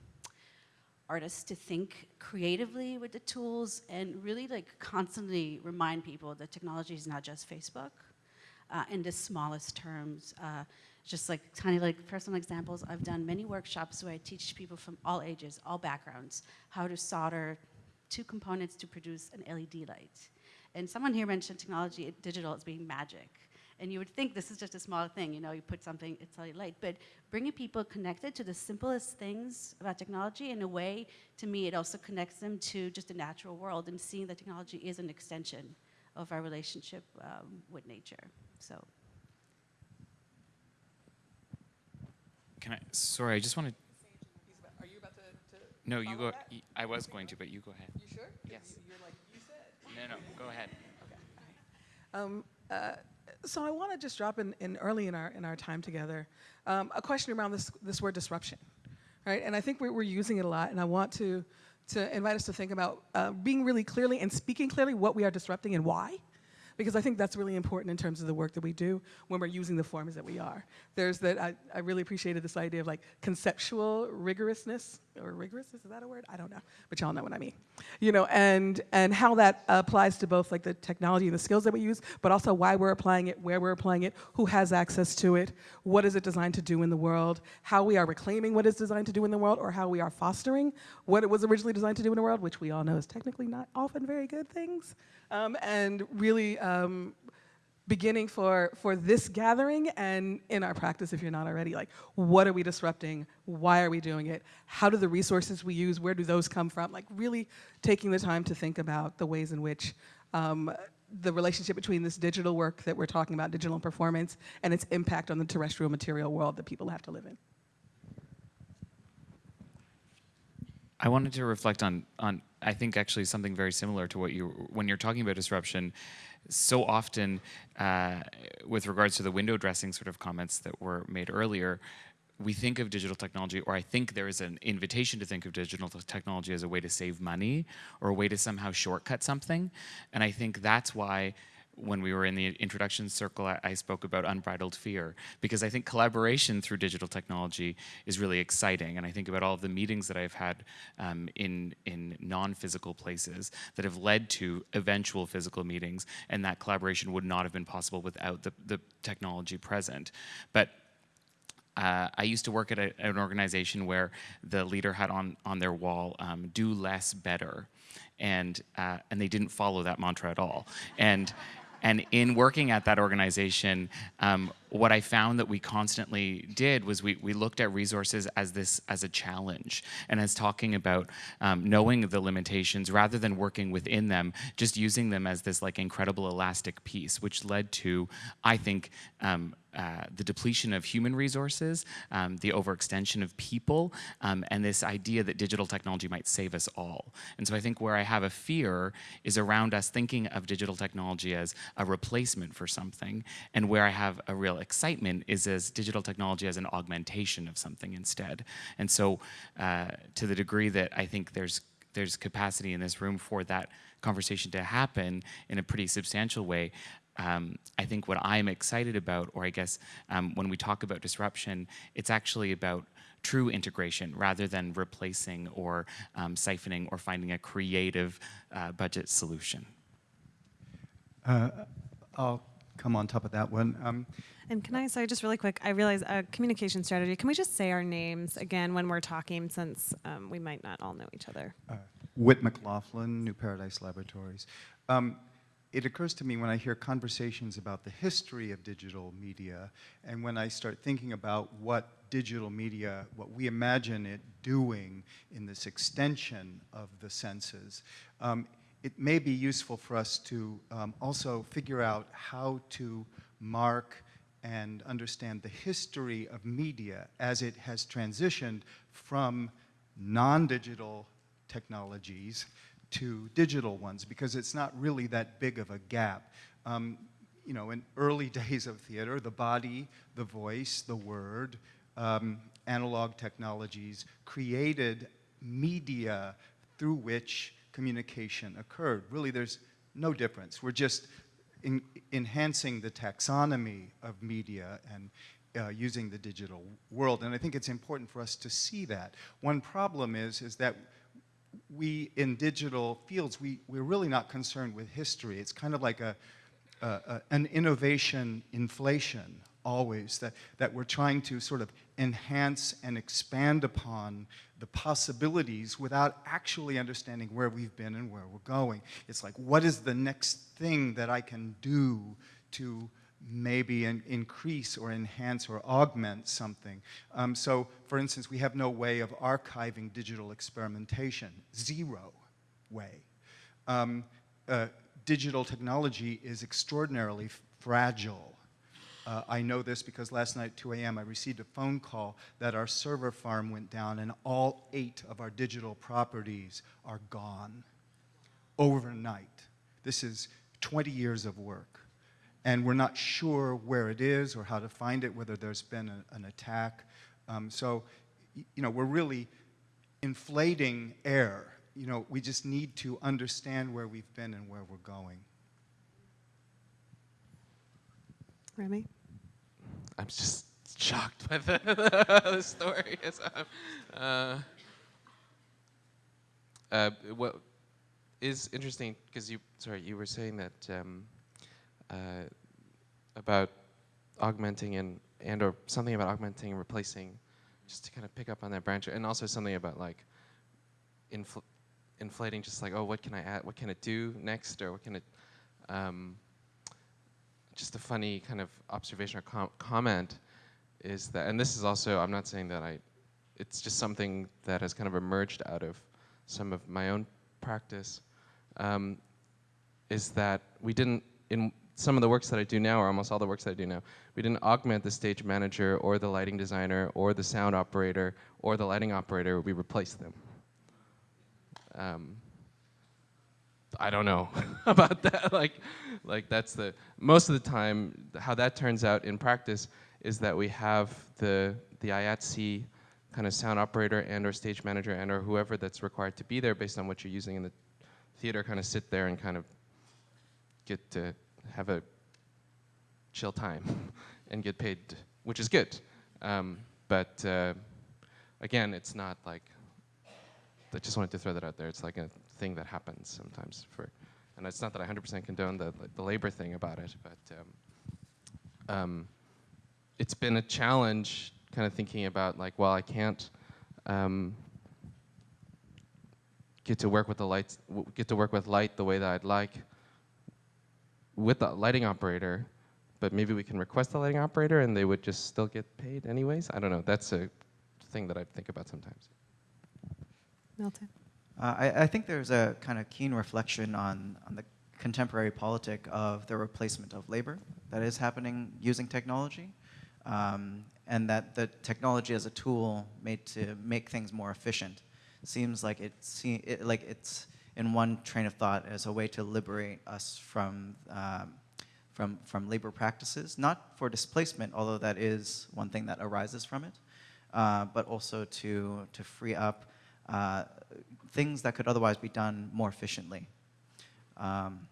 artists to think creatively with the tools and really like constantly remind people that technology is not just Facebook. Uh, in the smallest terms, uh, just like tiny like personal examples, I've done many workshops where I teach people from all ages, all backgrounds, how to solder two components to produce an LED light. And someone here mentioned technology, digital as being magic. And you would think this is just a small thing, you know, you put something, it's LED light. But bringing people connected to the simplest things about technology in a way, to me, it also connects them to just the natural world and seeing that technology is an extension of our relationship um, with nature. So. Can I, sorry, I just wanted Are you about to, to No, you go. that? y- I was going to, but you go ahead. You sure? Yes. You- You're like, you said. No, no, go ahead. Okay. Um, uh, so I want to just drop in, in early in our in our time together um, a question around this this word disruption, right? And I think we're, we're using it a lot, and I want to to invite us to think about uh, being really clearly and speaking clearly what we are disrupting and why. Because I think that's really important in terms of the work that we do when we're using the forms that we are. There's that, I, I really appreciated this idea of like conceptual rigorousness, or rigorous, is that a word? I don't know, but y'all know what I mean. You know, and, and how that applies to both like the technology and the skills that we use, but also why we're applying it, where we're applying it, who has access to it, what is it designed to do in the world, how we are reclaiming what it's designed to do in the world, or how we are fostering what it was originally designed to do in the world, which we all know is technically not often very good things. Um, and really um, beginning for, for this gathering and in our practice, if you're not already, like what are we disrupting? Why are we doing it? How do the resources we use, where do those come from? Like really taking the time to think about the ways in which um, the relationship between this digital work that we're talking about, digital performance, and its impact on the terrestrial material world that people have to live in. I wanted to reflect on on I think actually something very similar to what you when you're talking about disruption. So often, uh, with regards to the window dressing sort of comments that were made earlier, we think of digital technology, or I think there is an invitation to think of digital technology as a way to save money or a way to somehow shortcut something. And I think that's why when we were in the introduction circle, I, I, spoke about unbridled fear because I think collaboration through digital technology is really exciting. And I think about all of the meetings that I've had um, in, in non-physical places that have led to eventual physical meetings, and that collaboration would not have been possible without the, the technology present. But uh, I used to work at a, an organization where the leader had on, on their wall, um, do less better. And, uh, and they didn't follow that mantra at all. And, and in working at that organization, um, what I found that we constantly did was we, we looked at resources as this as a challenge and as talking about um, knowing the limitations rather than working within them, just using them as this like incredible elastic piece, which led to, I think, um, uh, the depletion of human resources, um, the overextension of people, um, and this idea that digital technology might save us all. And so I think where I have a fear is around us thinking of digital technology as a replacement for something, and where I have a real excitement is as digital technology as an augmentation of something instead. And so uh, to the degree that I think there's there's capacity in this room for that conversation to happen in a pretty substantial way, um, I think what I'm excited about, or I guess um, when we talk about disruption, it's actually about true integration rather than replacing or um, siphoning or finding a creative uh, budget solution. Uh, I'll come on top of that one. Um, And can I say just really quick? I realize a communication strategy. Can we just say our names again when we're talking, since um, we might not all know each other? uh, Whit MacLaughlin, New Paradise Laboratories. Um, it occurs to me when I hear conversations about the history of digital media, and when I start thinking about what digital media, what we imagine it doing in this extension of the senses, um, it may be useful for us to um, also figure out how to mark and understand the history of media as it has transitioned from non-digital technologies to digital ones because it's not really that big of a gap. Um, you know, in early days of theater, the body, the voice, the word, um, analog technologies created media through which communication occurred. Really, there's no difference. We're just in, enhancing the taxonomy of media and uh, using the digital world. And I think it's important for us to see that. One problem is, is that we, in digital fields, we, we're really not concerned with history. It's kind of like a, an innovation inflation always, that, that we're trying to sort of enhance and expand upon the possibilities without actually understanding where we've been and where we're going. It's like, what is the next thing that I can do to maybe in, increase or enhance or augment something. Um, so, for instance, we have no way of archiving digital experimentation, zero way. Um, uh, digital technology is extraordinarily fragile. Uh, I know this because last night at 2 a.m. I received a phone call that our server farm went down and all eight of our digital properties are gone overnight. This is 20 years of work. And we're not sure where it is or how to find it, whether there's been a, an attack. Um, so, you know, we're really inflating air. You know, we just need to understand where we've been and where we're going. Remy? I'm just shocked by the, the story. Uh, uh, what is interesting because you sorry you were saying that um, uh, about augmenting and and or something about augmenting and replacing, just to kind of pick up on that branch, and also something about like infl inflating, just like oh, what can I add? What can it do next, or what can it? Um, just a funny kind of observation or com comment is that, and this is also, I'm not saying that I, it's just something that has kind of emerged out of some of my own practice, um, is that we didn't, in some of the works that I do now, or almost all the works that I do now, we didn't augment the stage manager or the lighting designer or the sound operator or the lighting operator, we replaced them. Um, I don't know about that. like, like that's the most of the time how that turns out in practice is that we have the the IATSE kind of sound operator and or stage manager and or whoever that's required to be there based on what you're using in the theater kind of sit there and kind of get to have a chill time and get paid, which is good. Um, but uh, again, it's not like I just wanted to throw that out there. It's like a thing that happens sometimes for, and it's not that I 100% condone the, the labor thing about it, but um, um, it's been a challenge kind of thinking about like, well, I can't um, get to work with the lights, get to work with light the way that I'd like with the lighting operator, but maybe we can request the lighting operator and they would just still get paid anyways. I don't know. That's a thing that I think about sometimes. Milton. Uh, I, I think there's a kind of keen reflection on, on the contemporary politic of the replacement of labor that is happening using technology, um, and that the technology as a tool made to make things more efficient. Seems like it, like it's in one train of thought as a way to liberate us from um, from from labor practices, not for displacement, although that is one thing that arises from it, uh, but also to to free up uh, things that could otherwise be done more efficiently. Um,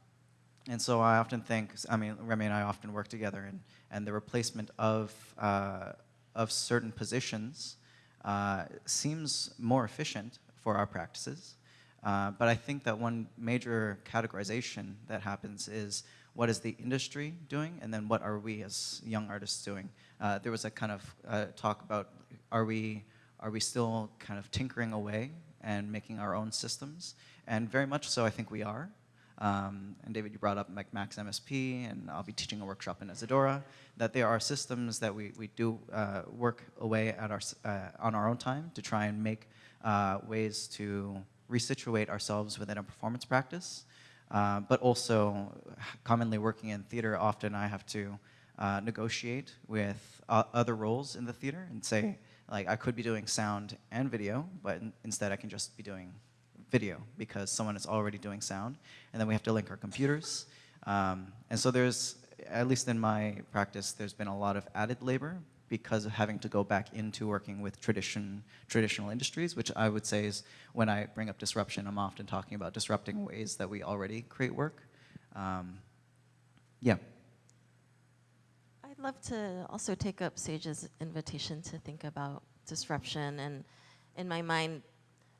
and so I often think, I mean, Remy and I often work together, and, and the replacement of, uh, of certain positions uh, seems more efficient for our practices. Uh, but I think that one major categorization that happens is what is the industry doing, and then what are we as young artists doing? Uh, there was a kind of uh, talk about are we, are we still kind of tinkering away and making our own systems? And very much so, I think we are. Um, and David, you brought up like Max MSP, and I'll be teaching a workshop in Isadora, that there are systems that we, we do uh, work away at our, uh, on our own time to try and make uh, ways to resituate ourselves within a performance practice. Uh, but also, commonly working in theater, often I have to uh, negotiate with uh, other roles in the theater and say, like, I could be doing sound and video, but in- instead I can just be doing video because someone is already doing sound, and then we have to link our computers. Um, and so there's, at least in my practice, there's been a lot of added labor because of having to go back into working with tradition, traditional industries, which I would say is when I bring up disruption, I'm often talking about disrupting ways that we already create work. Um, yeah. I'd love to also take up Sage's invitation to think about disruption. And in my mind,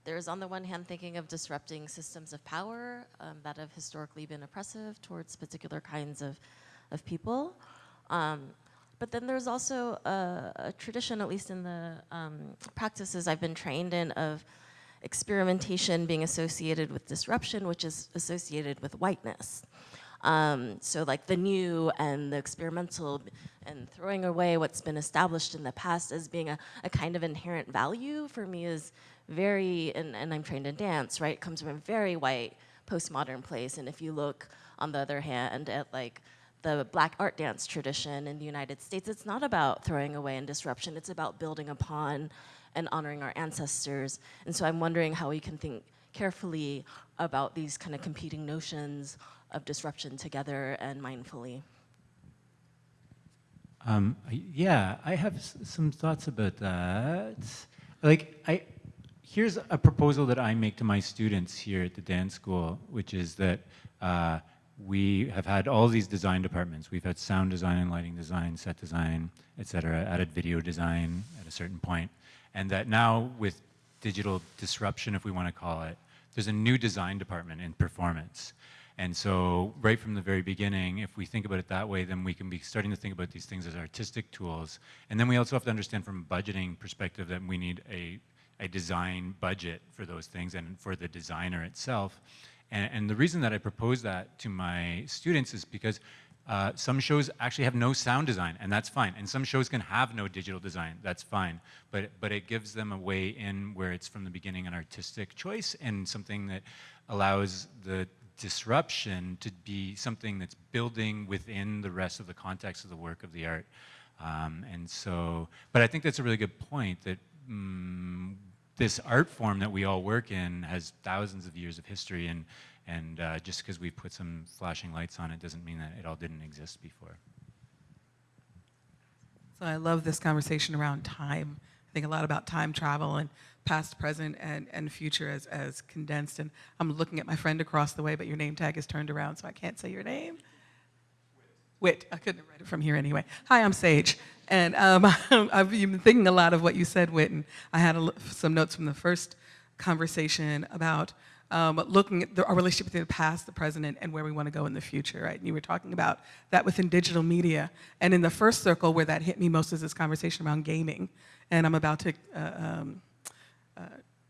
there's on the one hand thinking of disrupting systems of power um, that have historically been oppressive towards particular kinds of, of people. Um, but then there's also a, a tradition, at least in the um, practices I've been trained in, of experimentation being associated with disruption, which is associated with whiteness. Um, so like the new and the experimental and throwing away what's been established in the past as being a, a kind of inherent value for me is very, and, and I'm trained in dance, right? Comes from a very white postmodern place. And if you look on the other hand at like the black art dance tradition in the United States, it's not about throwing away and disruption, it's about building upon and honoring our ancestors. And so I'm wondering how we can think carefully about these kind of competing notions of disruption together and mindfully. Um, yeah, I have some thoughts about that. Like, I here's a proposal that I make to my students here at the dance school, which is that uh, we have had all these design departments. We've had sound design and lighting design, set design, et cetera, added video design at a certain point, and that now with digital disruption, if we want to call it, there's a new design department in performance. And so right from the very beginning, if we think about it that way, then we can be starting to think about these things as artistic tools. And then we also have to understand from a budgeting perspective that we need a, a design budget for those things and for the designer itself. And, and the reason that I propose that to my students is because uh, some shows actually have no sound design, and that's fine. And some shows can have no digital design, that's fine. But, but it gives them a way in where it's from the beginning an artistic choice and something that allows the disruption to be something that's building within the rest of the context of the work of the art. Um, and so, but I think that's a really good point that mm, this art form that we all work in has thousands of years of history and, and uh, just because we put some flashing lights on it doesn't mean that it all didn't exist before. So I love this conversation around time. I think a lot about time travel and past, present, and, and future as, as condensed. And I'm looking at my friend across the way, but your name tag is turned around, so I can't say your name. Whit. I couldn't have read it from here anyway. Hi, I'm Sage. And um, I've been thinking a lot of what you said, Whit, and I had a some notes from the first conversation about um, looking at the, our relationship between the past, the present, and where we want to go in the future, right? And you were talking about that within digital media. And in the first circle where that hit me most is this conversation around gaming. And I'm about to uh, um, uh,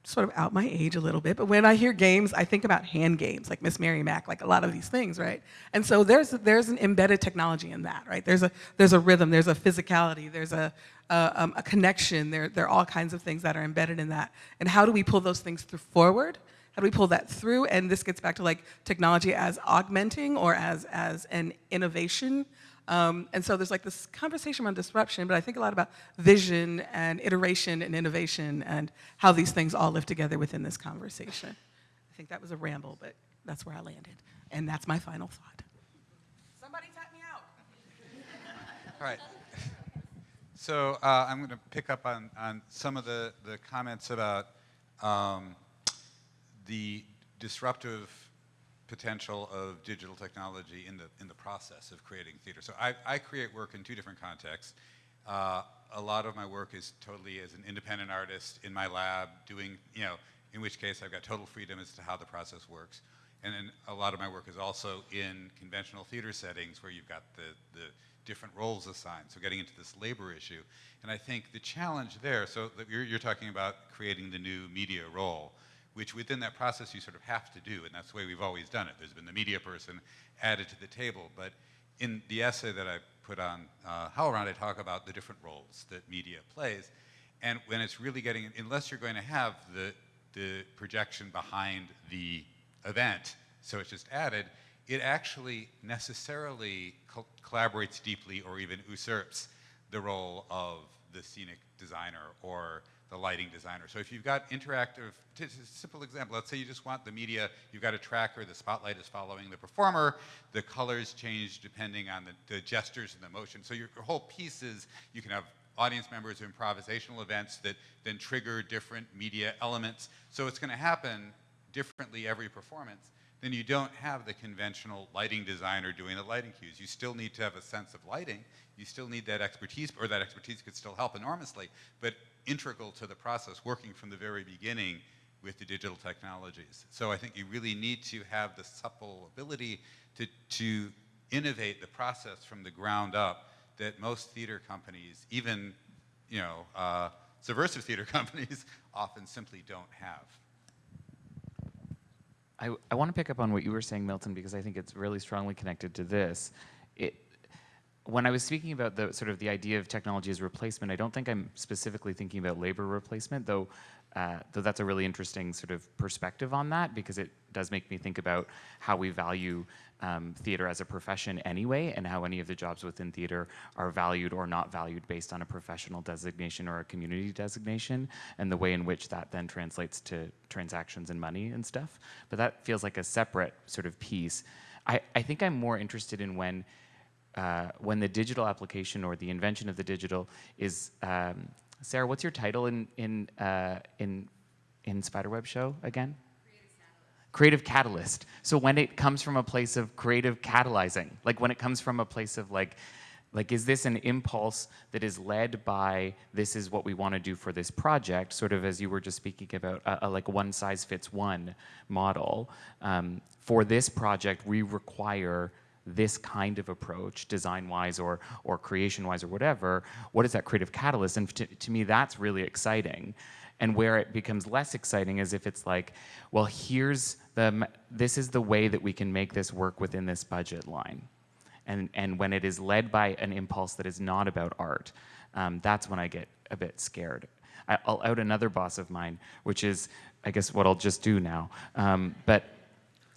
sort of out my age a little bit, but when I hear games, I think about hand games, like Miss Mary Mac, like a lot of these things, right? And so there's, there's an embedded technology in that, right? There's a, there's a rhythm, there's a physicality, there's a, a, um, a connection, there, there are all kinds of things that are embedded in that. And how do we pull those things through forward? How do we pull that through? And this gets back to like technology as augmenting or as, as an innovation. Um, and so there's like this conversation around disruption, but I think a lot about vision and iteration and innovation and how these things all live together within this conversation. I think that was a ramble, but that's where I landed. And that's my final thought. Somebody tap me out. All right. So uh, I'm going to pick up on, on some of the, the comments about um, the disruptive potential of digital technology in the, in the process of creating theater. So I, I create work in two different contexts. Uh, a lot of my work is totally as an independent artist in my lab doing, you know, in which case I've got total freedom as to how the process works. And then a lot of my work is also in conventional theater settings where you've got the, the different roles assigned, so getting into this labor issue. And I think the challenge there, so you're, you're talking about creating the new media role which within that process you sort of have to do, and that's the way we've always done it. There's been the media person added to the table, but in the essay that I put on uh, HowlRound, I talk about the different roles that media plays, and when it's really getting, unless you're going to have the, the projection behind the event, so it's just added, it actually necessarily co collaborates deeply or even usurps the role of the scenic designer or the lighting designer. So if you've got interactive, simple example, let's say you just want the media, you've got a tracker, the spotlight is following the performer, the colors change depending on the, the gestures and the motion. So your, your whole piece is, you can have audience members or improvisational events that then trigger different media elements. So it's gonna happen differently every performance then you don't have the conventional lighting designer doing the lighting cues. You still need to have a sense of lighting. You still need that expertise, or that expertise could still help enormously. But integral to the process, working from the very beginning with the digital technologies. So I think you really need to have the supple ability to, to innovate the process from the ground up that most theater companies, even you know, uh, subversive theater companies, often simply don't have. I, I want to pick up on what you were saying, Milton, because I think it's really strongly connected to this. It, when I was speaking about the sort of the idea of technology as replacement, I don't think I'm specifically thinking about labor replacement, though, uh, though that's a really interesting sort of perspective on that because it does make me think about how we value um, theater as a profession anyway and how any of the jobs within theater are valued or not valued based on a professional designation or a community designation and the way in which that then translates to transactions and money and stuff. But that feels like a separate sort of piece. I, I think I'm more interested in when uh, when the digital application or the invention of the digital is, um, Sarah, what's your title in, in, uh, in, in Spiderweb Show again? Creative catalyst. So when it comes from a place of creative catalyzing, like when it comes from a place of like, like is this an impulse that is led by this is what we want to do for this project, sort of as you were just speaking about, a, a like one size fits one model. Um, for this project, we require this kind of approach, design-wise or, or creation-wise or whatever, what is that creative catalyst? And to, to me, that's really exciting. And where it becomes less exciting is if it's like, well, here's the, this is the way that we can make this work within this budget line. And, and when it is led by an impulse that is not about art, um, that's when I get a bit scared. I, will out another boss of mine, which is, I guess, what I'll just do now, um, but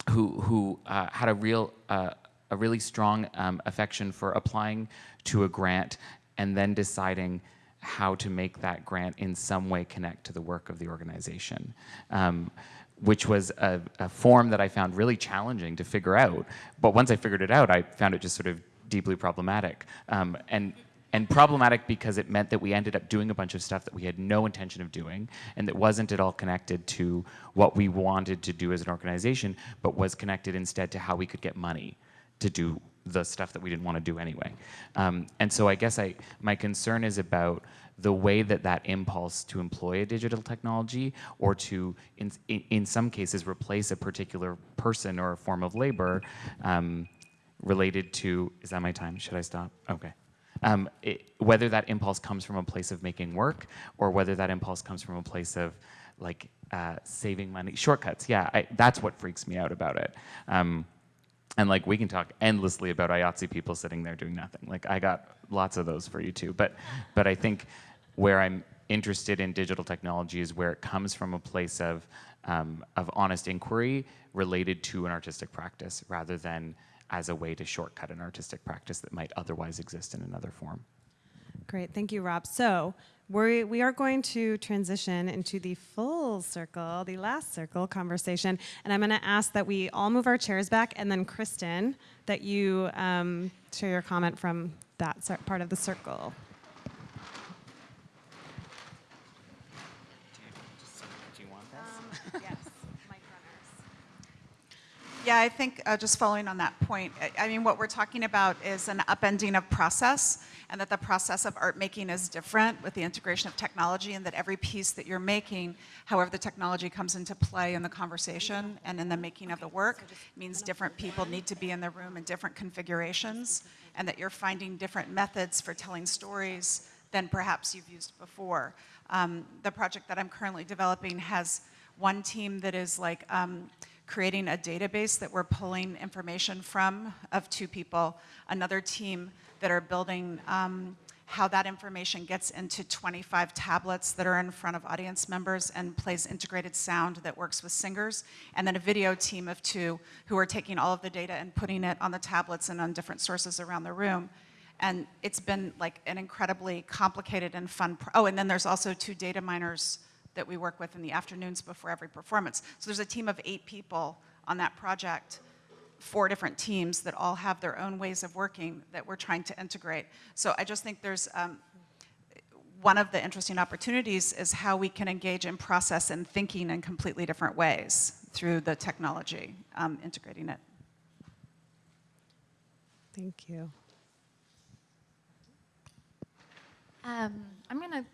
who, who uh, had a real uh, a really strong um, affection for applying to a grant and then deciding how to make that grant in some way connect to the work of the organization. Um, which was a, a, form that I found really challenging to figure out. But once I figured it out, I found it just sort of deeply problematic. Um, and and problematic because it meant that we ended up doing a bunch of stuff that we had no intention of doing and that wasn't at all connected to what we wanted to do as an organization, but was connected instead to how we could get money to do the stuff that we didn't want to do anyway. Um, and so I guess I my concern is about the way that that impulse to employ a digital technology or to, in, in, some cases, replace a particular person or a form of labor um, related to, is that my time? Should I stop? Okay. Um, it, whether that impulse comes from a place of making work or whether that impulse comes from a place of like uh, saving money, shortcuts. Yeah, I, that's what freaks me out about it. And like we can talk endlessly about IATSE people sitting there doing nothing. Like I got lots of those for you too. But but I think where I'm interested in digital technology is where it comes from a place of um, of honest inquiry related to an artistic practice rather than as a way to shortcut an artistic practice that might otherwise exist in another form. Great, thank you, Rob. So we we are going to transition into the full circle, the last circle conversation, and I'm going to ask that we all move our chairs back, and then Kristin, that you um, share your comment from that part of the circle. Do you want Um, this? Yeah, I think uh, just following on that point, I, I mean, what we're talking about is an upending of process, and that the process of art making is different with the integration of technology, and that every piece that you're making, however the technology comes into play in the conversation and in the making of the work, means different people need to be in the room in different configurations, and that you're finding different methods for telling stories than perhaps you've used before. Um, the project that I'm currently developing has one team that is like um, creating a database that we're pulling information from of two people, another team that are building um, how that information gets into 25 tablets that are in front of audience members and plays integrated sound that works with singers, and then a video team of two who are taking all of the data and putting it on the tablets and on different sources around the room. And it's been like an incredibly complicated and fun, oh, and then there's also two data miners that we work with in the afternoons before every performance. So there's a team of eight people on that project, four different teams that all have their own ways of working that we're trying to integrate. So I just think there's um, one of the interesting opportunities is how we can engage in process and thinking in completely different ways through the technology, um, integrating it. Thank you. Um, I'm going to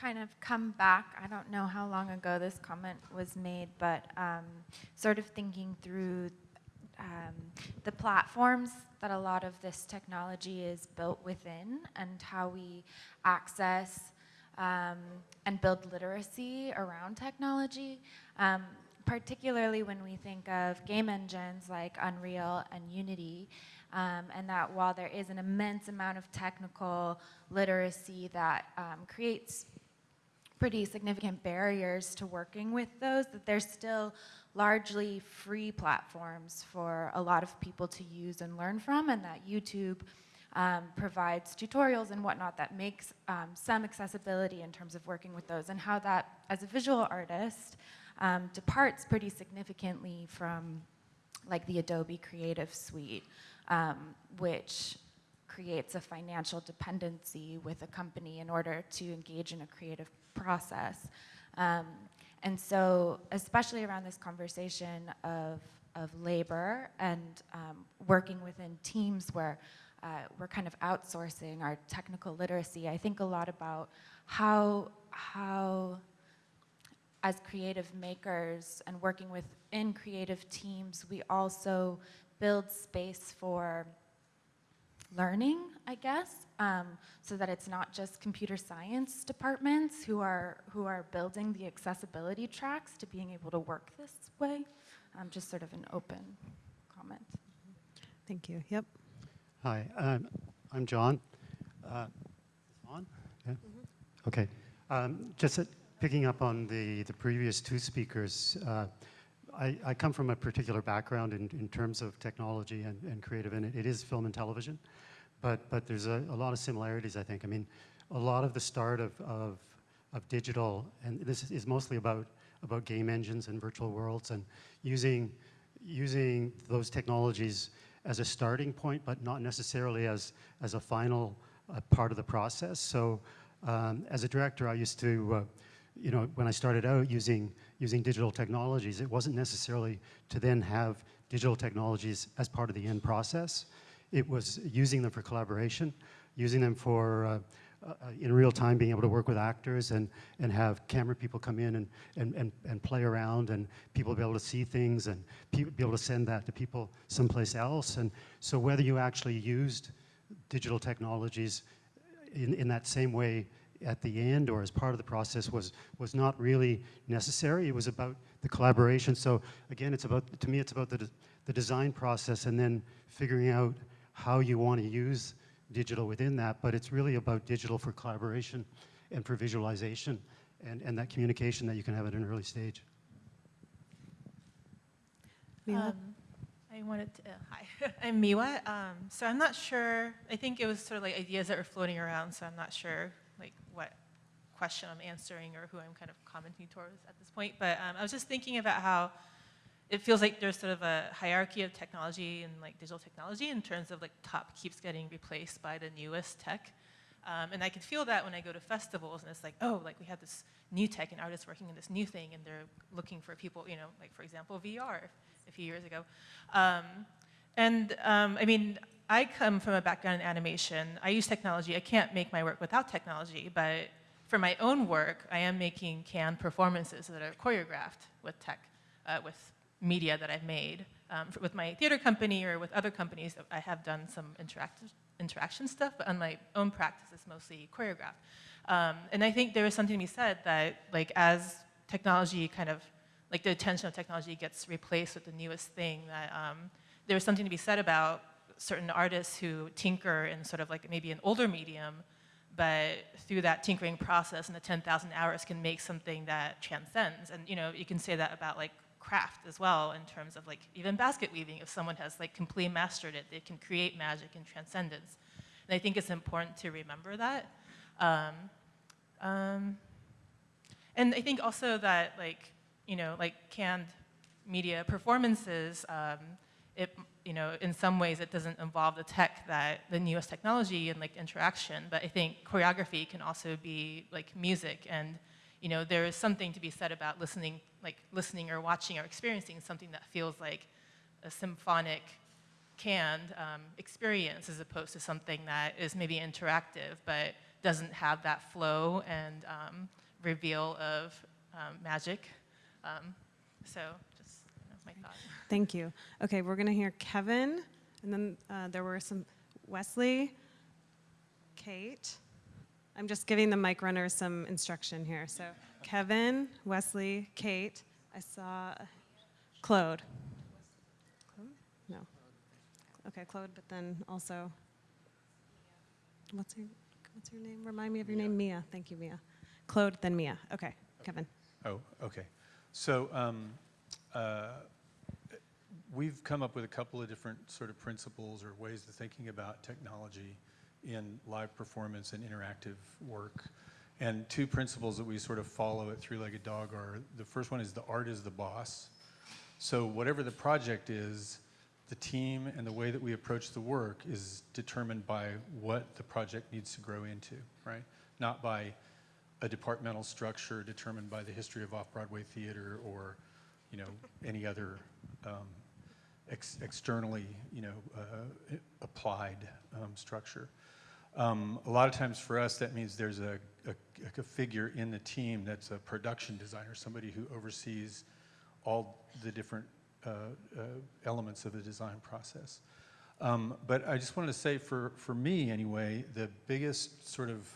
kind of come back. I don't know how long ago this comment was made, but um, sort of thinking through um, the platforms that a lot of this technology is built within and how we access um, and build literacy around technology. Um, particularly when we think of game engines like Unreal and Unity, um, and that while there is an immense amount of technical literacy that um, creates pretty significant barriers to working with those, that they're still largely free platforms for a lot of people to use and learn from, and that YouTube um, provides tutorials and whatnot that makes um, some accessibility in terms of working with those, and how that, as a visual artist, um, departs pretty significantly from like the Adobe Creative Suite, um, which creates a financial dependency with a company in order to engage in a creative process. Um, and so, especially around this conversation of, of labor and um, working within teams where uh, we're kind of outsourcing our technical literacy, I think a lot about how, how as creative makers and working within creative teams, we also build space for learning, I guess, um, so that it's not just computer science departments who are who are building the accessibility tracks to being able to work this way. Um, just sort of an open comment. Thank you. Yep. Hi, um, I'm John. Uh, on? Yeah? Okay. Um, just uh, picking up on the, the previous two speakers, uh, I, I come from a particular background in, in terms of technology and, and creative, and it, it is film and television. But, but there's a, a lot of similarities, I think. I mean, a lot of the start of, of, of digital, and this is mostly about, about game engines and virtual worlds and using, using those technologies as a starting point, but not necessarily as, as a final uh, part of the process. So um, as a director, I used to, uh, you know, when I started out using, using digital technologies, it wasn't necessarily to then have digital technologies as part of the end process. it was using them for collaboration, using them for, uh, uh, in real time, being able to work with actors and, and have camera people come in and, and, and, and play around and people be able to see things and be able to send that to people someplace else. And so whether you actually used digital technologies in, in that same way at the end or as part of the process was, was not really necessary. It was about the collaboration. So again, it's about, to me, it's about the, de the design process and then figuring out how you want to use digital within that, but it's really about digital for collaboration and for visualization and, and that communication that you can have at an early stage. Miwa? Um, I wanted to, uh, hi, I'm Miwa. Um, so I'm not sure, I think it was sort of like ideas that were floating around, so I'm not sure like what question I'm answering or who I'm kind of commenting towards at this point. But um, I was just thinking about how it feels like there's sort of a hierarchy of technology and like digital technology in terms of like top keeps getting replaced by the newest tech. Um, and I can feel that when I go to festivals and it's like, oh, like we have this new tech and artists working on this new thing and they're looking for people, you know, like for example, VR a few years ago. Um, and um, I mean, I come from a background in animation. I use technology. I can't make my work without technology, but for my own work, I am making canned performances that are choreographed with tech, uh, with media that I've made. Um, with my theater company or with other companies, I have done some interactive, interaction stuff, but on my own practice, it's mostly choreographed. Um, and I think there is something to be said that, like, as technology kind of, like the attention of technology gets replaced with the newest thing, that um, there's something to be said about certain artists who tinker in sort of like maybe an older medium, but through that tinkering process and the 10,000 hours can make something that transcends. And you know, you can say that about like craft as well in terms of like even basket weaving. If someone has like completely mastered it, they can create magic and transcendence. And I think it's important to remember that. Um, um, and I think also that like, you know, like canned media performances, um, it, you know, in some ways it doesn't involve the tech that, the newest technology and like interaction, but I think choreography can also be like music and, you know, there is something to be said about listening, like listening or watching or experiencing something that feels like a symphonic canned um, experience as opposed to something that is maybe interactive but doesn't have that flow and um, reveal of um, magic. Um, so my thought. Thank you. Okay, we're going to hear Kevin, and then uh, there were some Wesley, Kate. I'm just giving the mic runners some instruction here. So Kevin, Wesley, Kate. I saw Claude. Claude? No. Okay, Claude, but then also, what's your, what's your name? Remind me of your name. Mia. Thank you, Mia. Claude, then Mia. Okay, Kevin. Oh, okay. So um, uh, we've come up with a couple of different sort of principles or ways of thinking about technology in live performance and interactive work. And two principles that we sort of follow at Three-Legged Dog are, the first one is the art is the boss. So whatever the project is, the team and the way that we approach the work is determined by what the project needs to grow into, right? Not by a departmental structure determined by the history of off-Broadway theater or, you know, any other um, ex externally, you know, uh, applied um, structure. Um, a lot of times for us, that means there's a, a, a, figure in the team that's a production designer, somebody who oversees all the different uh, uh, elements of the design process. Um, but I just wanted to say for, for me anyway, the biggest sort of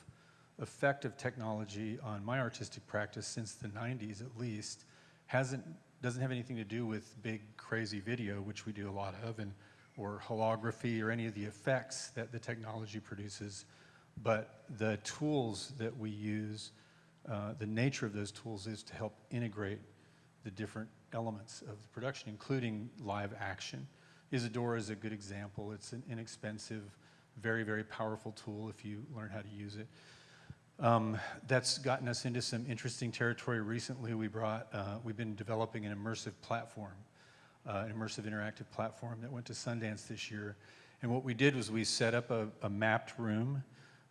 effect of technology on my artistic practice since the 90s at least hasn't doesn't have anything to do with big crazy video, which we do a lot of, and or holography or any of the effects that the technology produces, but the tools that we use, uh, the nature of those tools is to help integrate the different elements of the production, including live action. Isadora is a good example. It's an inexpensive, very, very powerful tool if you learn how to use it. Um, that's gotten us into some interesting territory recently. We brought, uh, we've been developing an immersive platform, uh, an immersive interactive platform that went to Sundance this year. And what we did was we set up a, a mapped room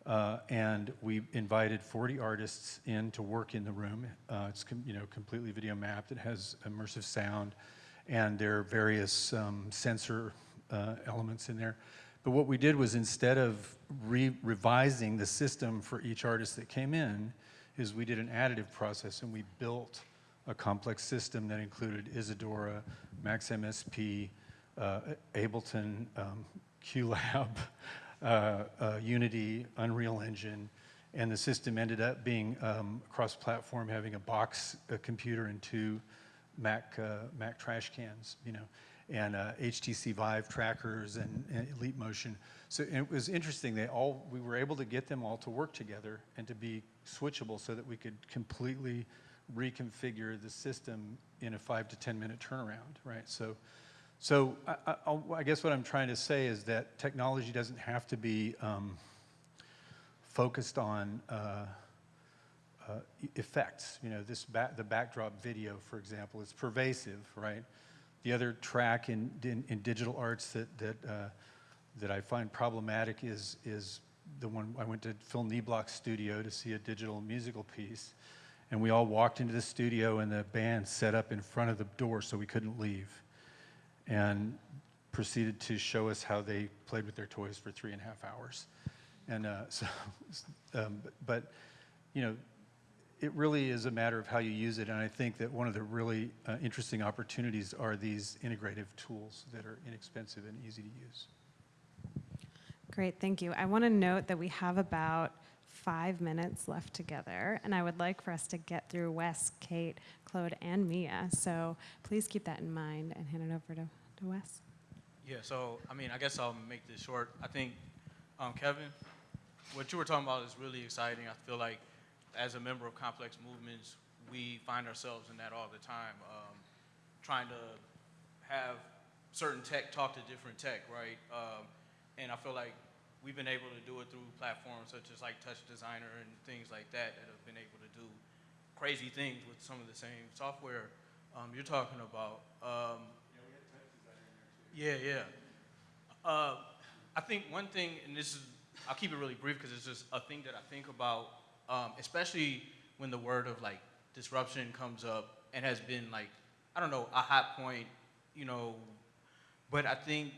uh, and we invited 40 artists in to work in the room. Uh, it's you know completely video mapped. It has immersive sound, and there are various um, sensor uh, elements in there. But what we did was instead of re revising the system for each artist that came in, is we did an additive process and we built a complex system that included Isadora, Max MSP, uh, Ableton, um, QLab, uh, uh, Unity, Unreal Engine, and the system ended up being um, cross-platform, having a box a computer and two Mac uh, Mac trash cans, you know, and uh, HTC Vive trackers and, and Elite Motion. So it was interesting. They all we were able to get them all to work together and to be switchable, so that we could completely reconfigure the system in a five to ten minute turnaround, right? So. So I, I, I guess what I'm trying to say is that technology doesn't have to be um, focused on uh, uh, effects. You know, this ba the backdrop video, for example, is pervasive, right? The other track in, in, in digital arts that, that, uh, that I find problematic is, is the one I went to Phill Niblock's studio to see a digital musical piece. And we all walked into the studio and the band set up in front of the door so we couldn't leave and proceeded to show us how they played with their toys for three and a half hours. And uh, so, um, but, you know, it really is a matter of how you use it. And I think that one of the really uh, interesting opportunities are these integrative tools that are inexpensive and easy to use. Great, thank you. I want to note that we have about five minutes left together, and I would like for us to get through Wes, Kate, Claude, and Mia. So please keep that in mind and hand it over to, to Wes. Yeah, so I mean, I guess I'll make this short. I think, um, Kevin, what you were talking about is really exciting. I feel like as a member of complex movements, we find ourselves in that all the time, um, trying to have certain tech talk to different tech, right? Um, and I feel like we've been able to do it through platforms such as like Touch Designer and things like that that have been able to do crazy things with some of the same software um, you're talking about. Um, yeah, yeah. Uh, I think one thing, and this is, I'll keep it really brief because it's just a thing that I think about, um, especially when the word of like disruption comes up and has been like, I don't know, a hot point, you know, but I think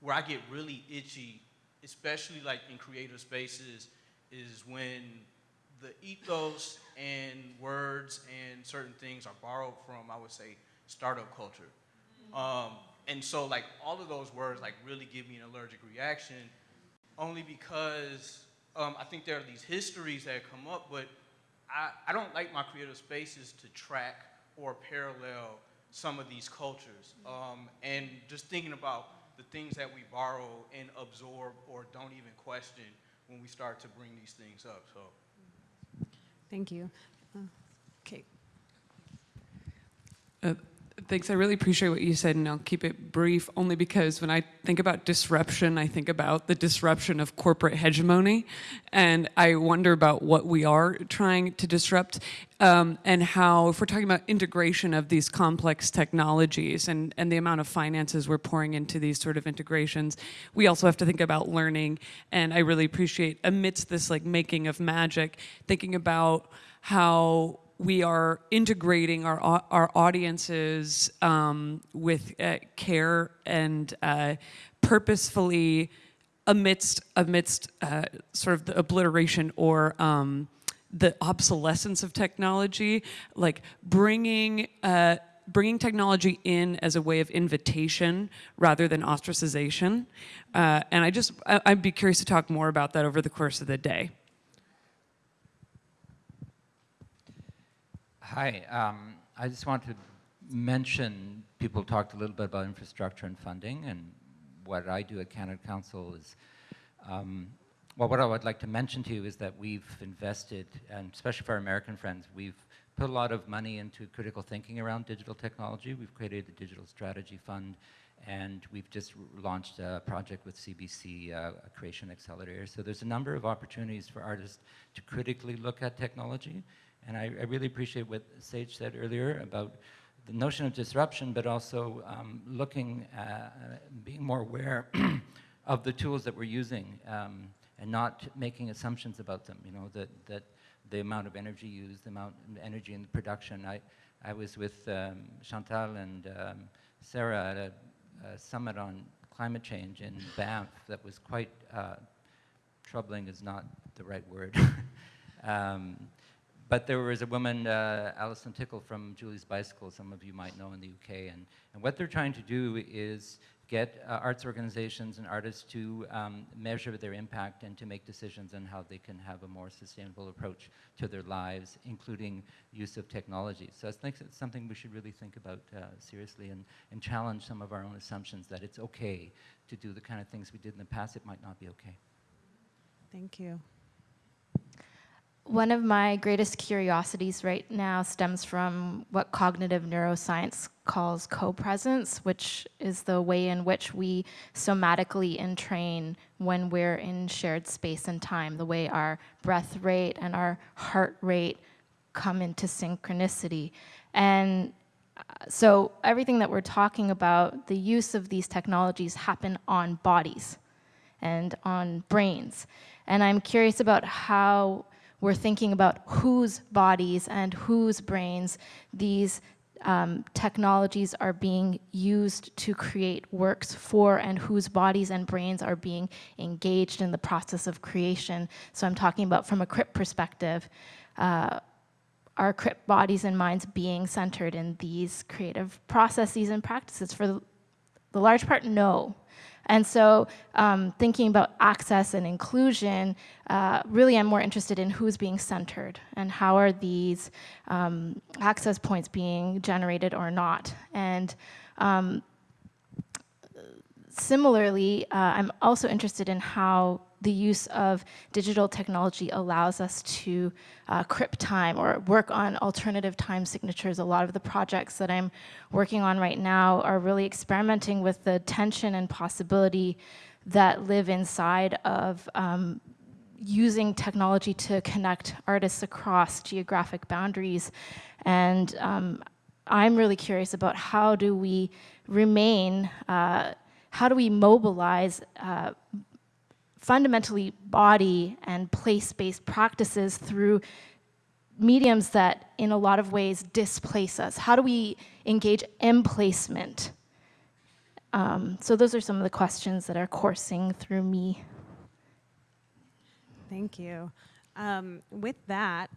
where I get really itchy, especially like in creative spaces, is when the ethos and words and certain things are borrowed from, I would say, startup culture. Um, and so like all of those words like really give me an allergic reaction only because um, I think there are these histories that come up, but I, I don't like my creative spaces to track or parallel some of these cultures. Um, and just thinking about the things that we borrow and absorb or don't even question when we start to bring these things up. So. Thank you. Uh, Kate. Uh, Thanks. I really appreciate what you said, and I'll keep it brief only because when I think about disruption, I think about the disruption of corporate hegemony, and I wonder about what we are trying to disrupt, um, and how, if we're talking about integration of these complex technologies and, and the amount of finances we're pouring into these sort of integrations, we also have to think about learning, and I really appreciate, amidst this like making of magic, thinking about how we are integrating our, our audiences um, with uh, care and uh, purposefully amidst, amidst uh, sort of the obliteration or um, the obsolescence of technology, like bringing, uh, bringing technology in as a way of invitation rather than ostracization. Uh, and I just, I- I'd be curious to talk more about that over the course of the day. Hi, um, I just want to mention, people talked a little bit about infrastructure and funding, and what I do at Canada Council is, um, well, what I would like to mention to you is that we've invested, and especially for our American friends, we've put a lot of money into critical thinking around digital technology. We've created the Digital Strategy Fund, and we've just launched a project with CBC, uh, Creation Accelerator. So there's a number of opportunities for artists to critically look at technology. And I, I really appreciate what Sage said earlier about the notion of disruption, but also um, looking, uh, being more aware of the tools that we're using um, and not making assumptions about them. You know, that, that the amount of energy used, the amount of energy in the production. I, I was with um, Chantal and um, Sarah at a, a summit on climate change in Banff that was quite uh, troubling is not the right word. but there was a woman, uh, Alison Tickell from Julie's Bicycle, some of you might know in the UK, and, and what they're trying to do is get uh, arts organizations and artists to um, measure their impact and to make decisions on how they can have a more sustainable approach to their lives, including use of technology. So I think it's something we should really think about uh, seriously and, and challenge some of our own assumptions that it's okay to do the kind of things we did in the past. It might not be okay. Thank you. One of my greatest curiosities right now stems from what cognitive neuroscience calls co-presence, which is the way in which we somatically entrain when we're in shared space and time, the way our breath rate and our heart rate come into synchronicity. And uh, so everything that we're talking about, the use of these technologies happen on bodies and on brains. And I'm curious about how we're thinking about whose bodies and whose brains these um, technologies are being used to create works for and whose bodies and brains are being engaged in the process of creation. So I'm talking about from a CRIP perspective, uh, are CRIP bodies and minds being centered in these creative processes and practices? For the large part, no. And so um, thinking about access and inclusion, uh, really I'm more interested in who's being centered and how are these um, access points being generated or not. And um, similarly, uh, I'm also interested in how the use of digital technology allows us to uh, crip time or work on alternative time signatures. A lot of the projects that I'm working on right now are really experimenting with the tension and possibility that live inside of um, using technology to connect artists across geographic boundaries. And um, I'm really curious about how do we remain, uh, how do we mobilize uh, fundamentally body and place-based practices through mediums that in a lot of ways displace us? How do we engage emplacement? Um, so those are some of the questions that are coursing through me. Thank you. Um, with that,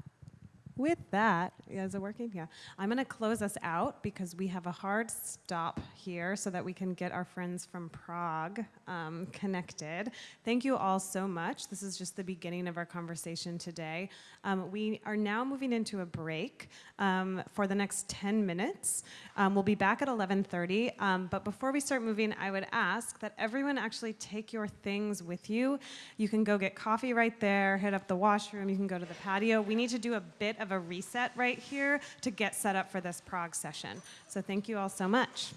with that, is it working? Yeah. I'm going to close us out because we have a hard stop here so that we can get our friends from Prague um, connected. Thank you all so much. This is just the beginning of our conversation today. Um, we are now moving into a break um, for the next 10 minutes. Um, we'll be back at 11.30, um, but before we start moving, I would ask that everyone actually take your things with you. You can go get coffee right there, hit up the washroom, you can go to the patio. We need to do a bit of a reset right here to get set up for this Prague session. So thank you all so much.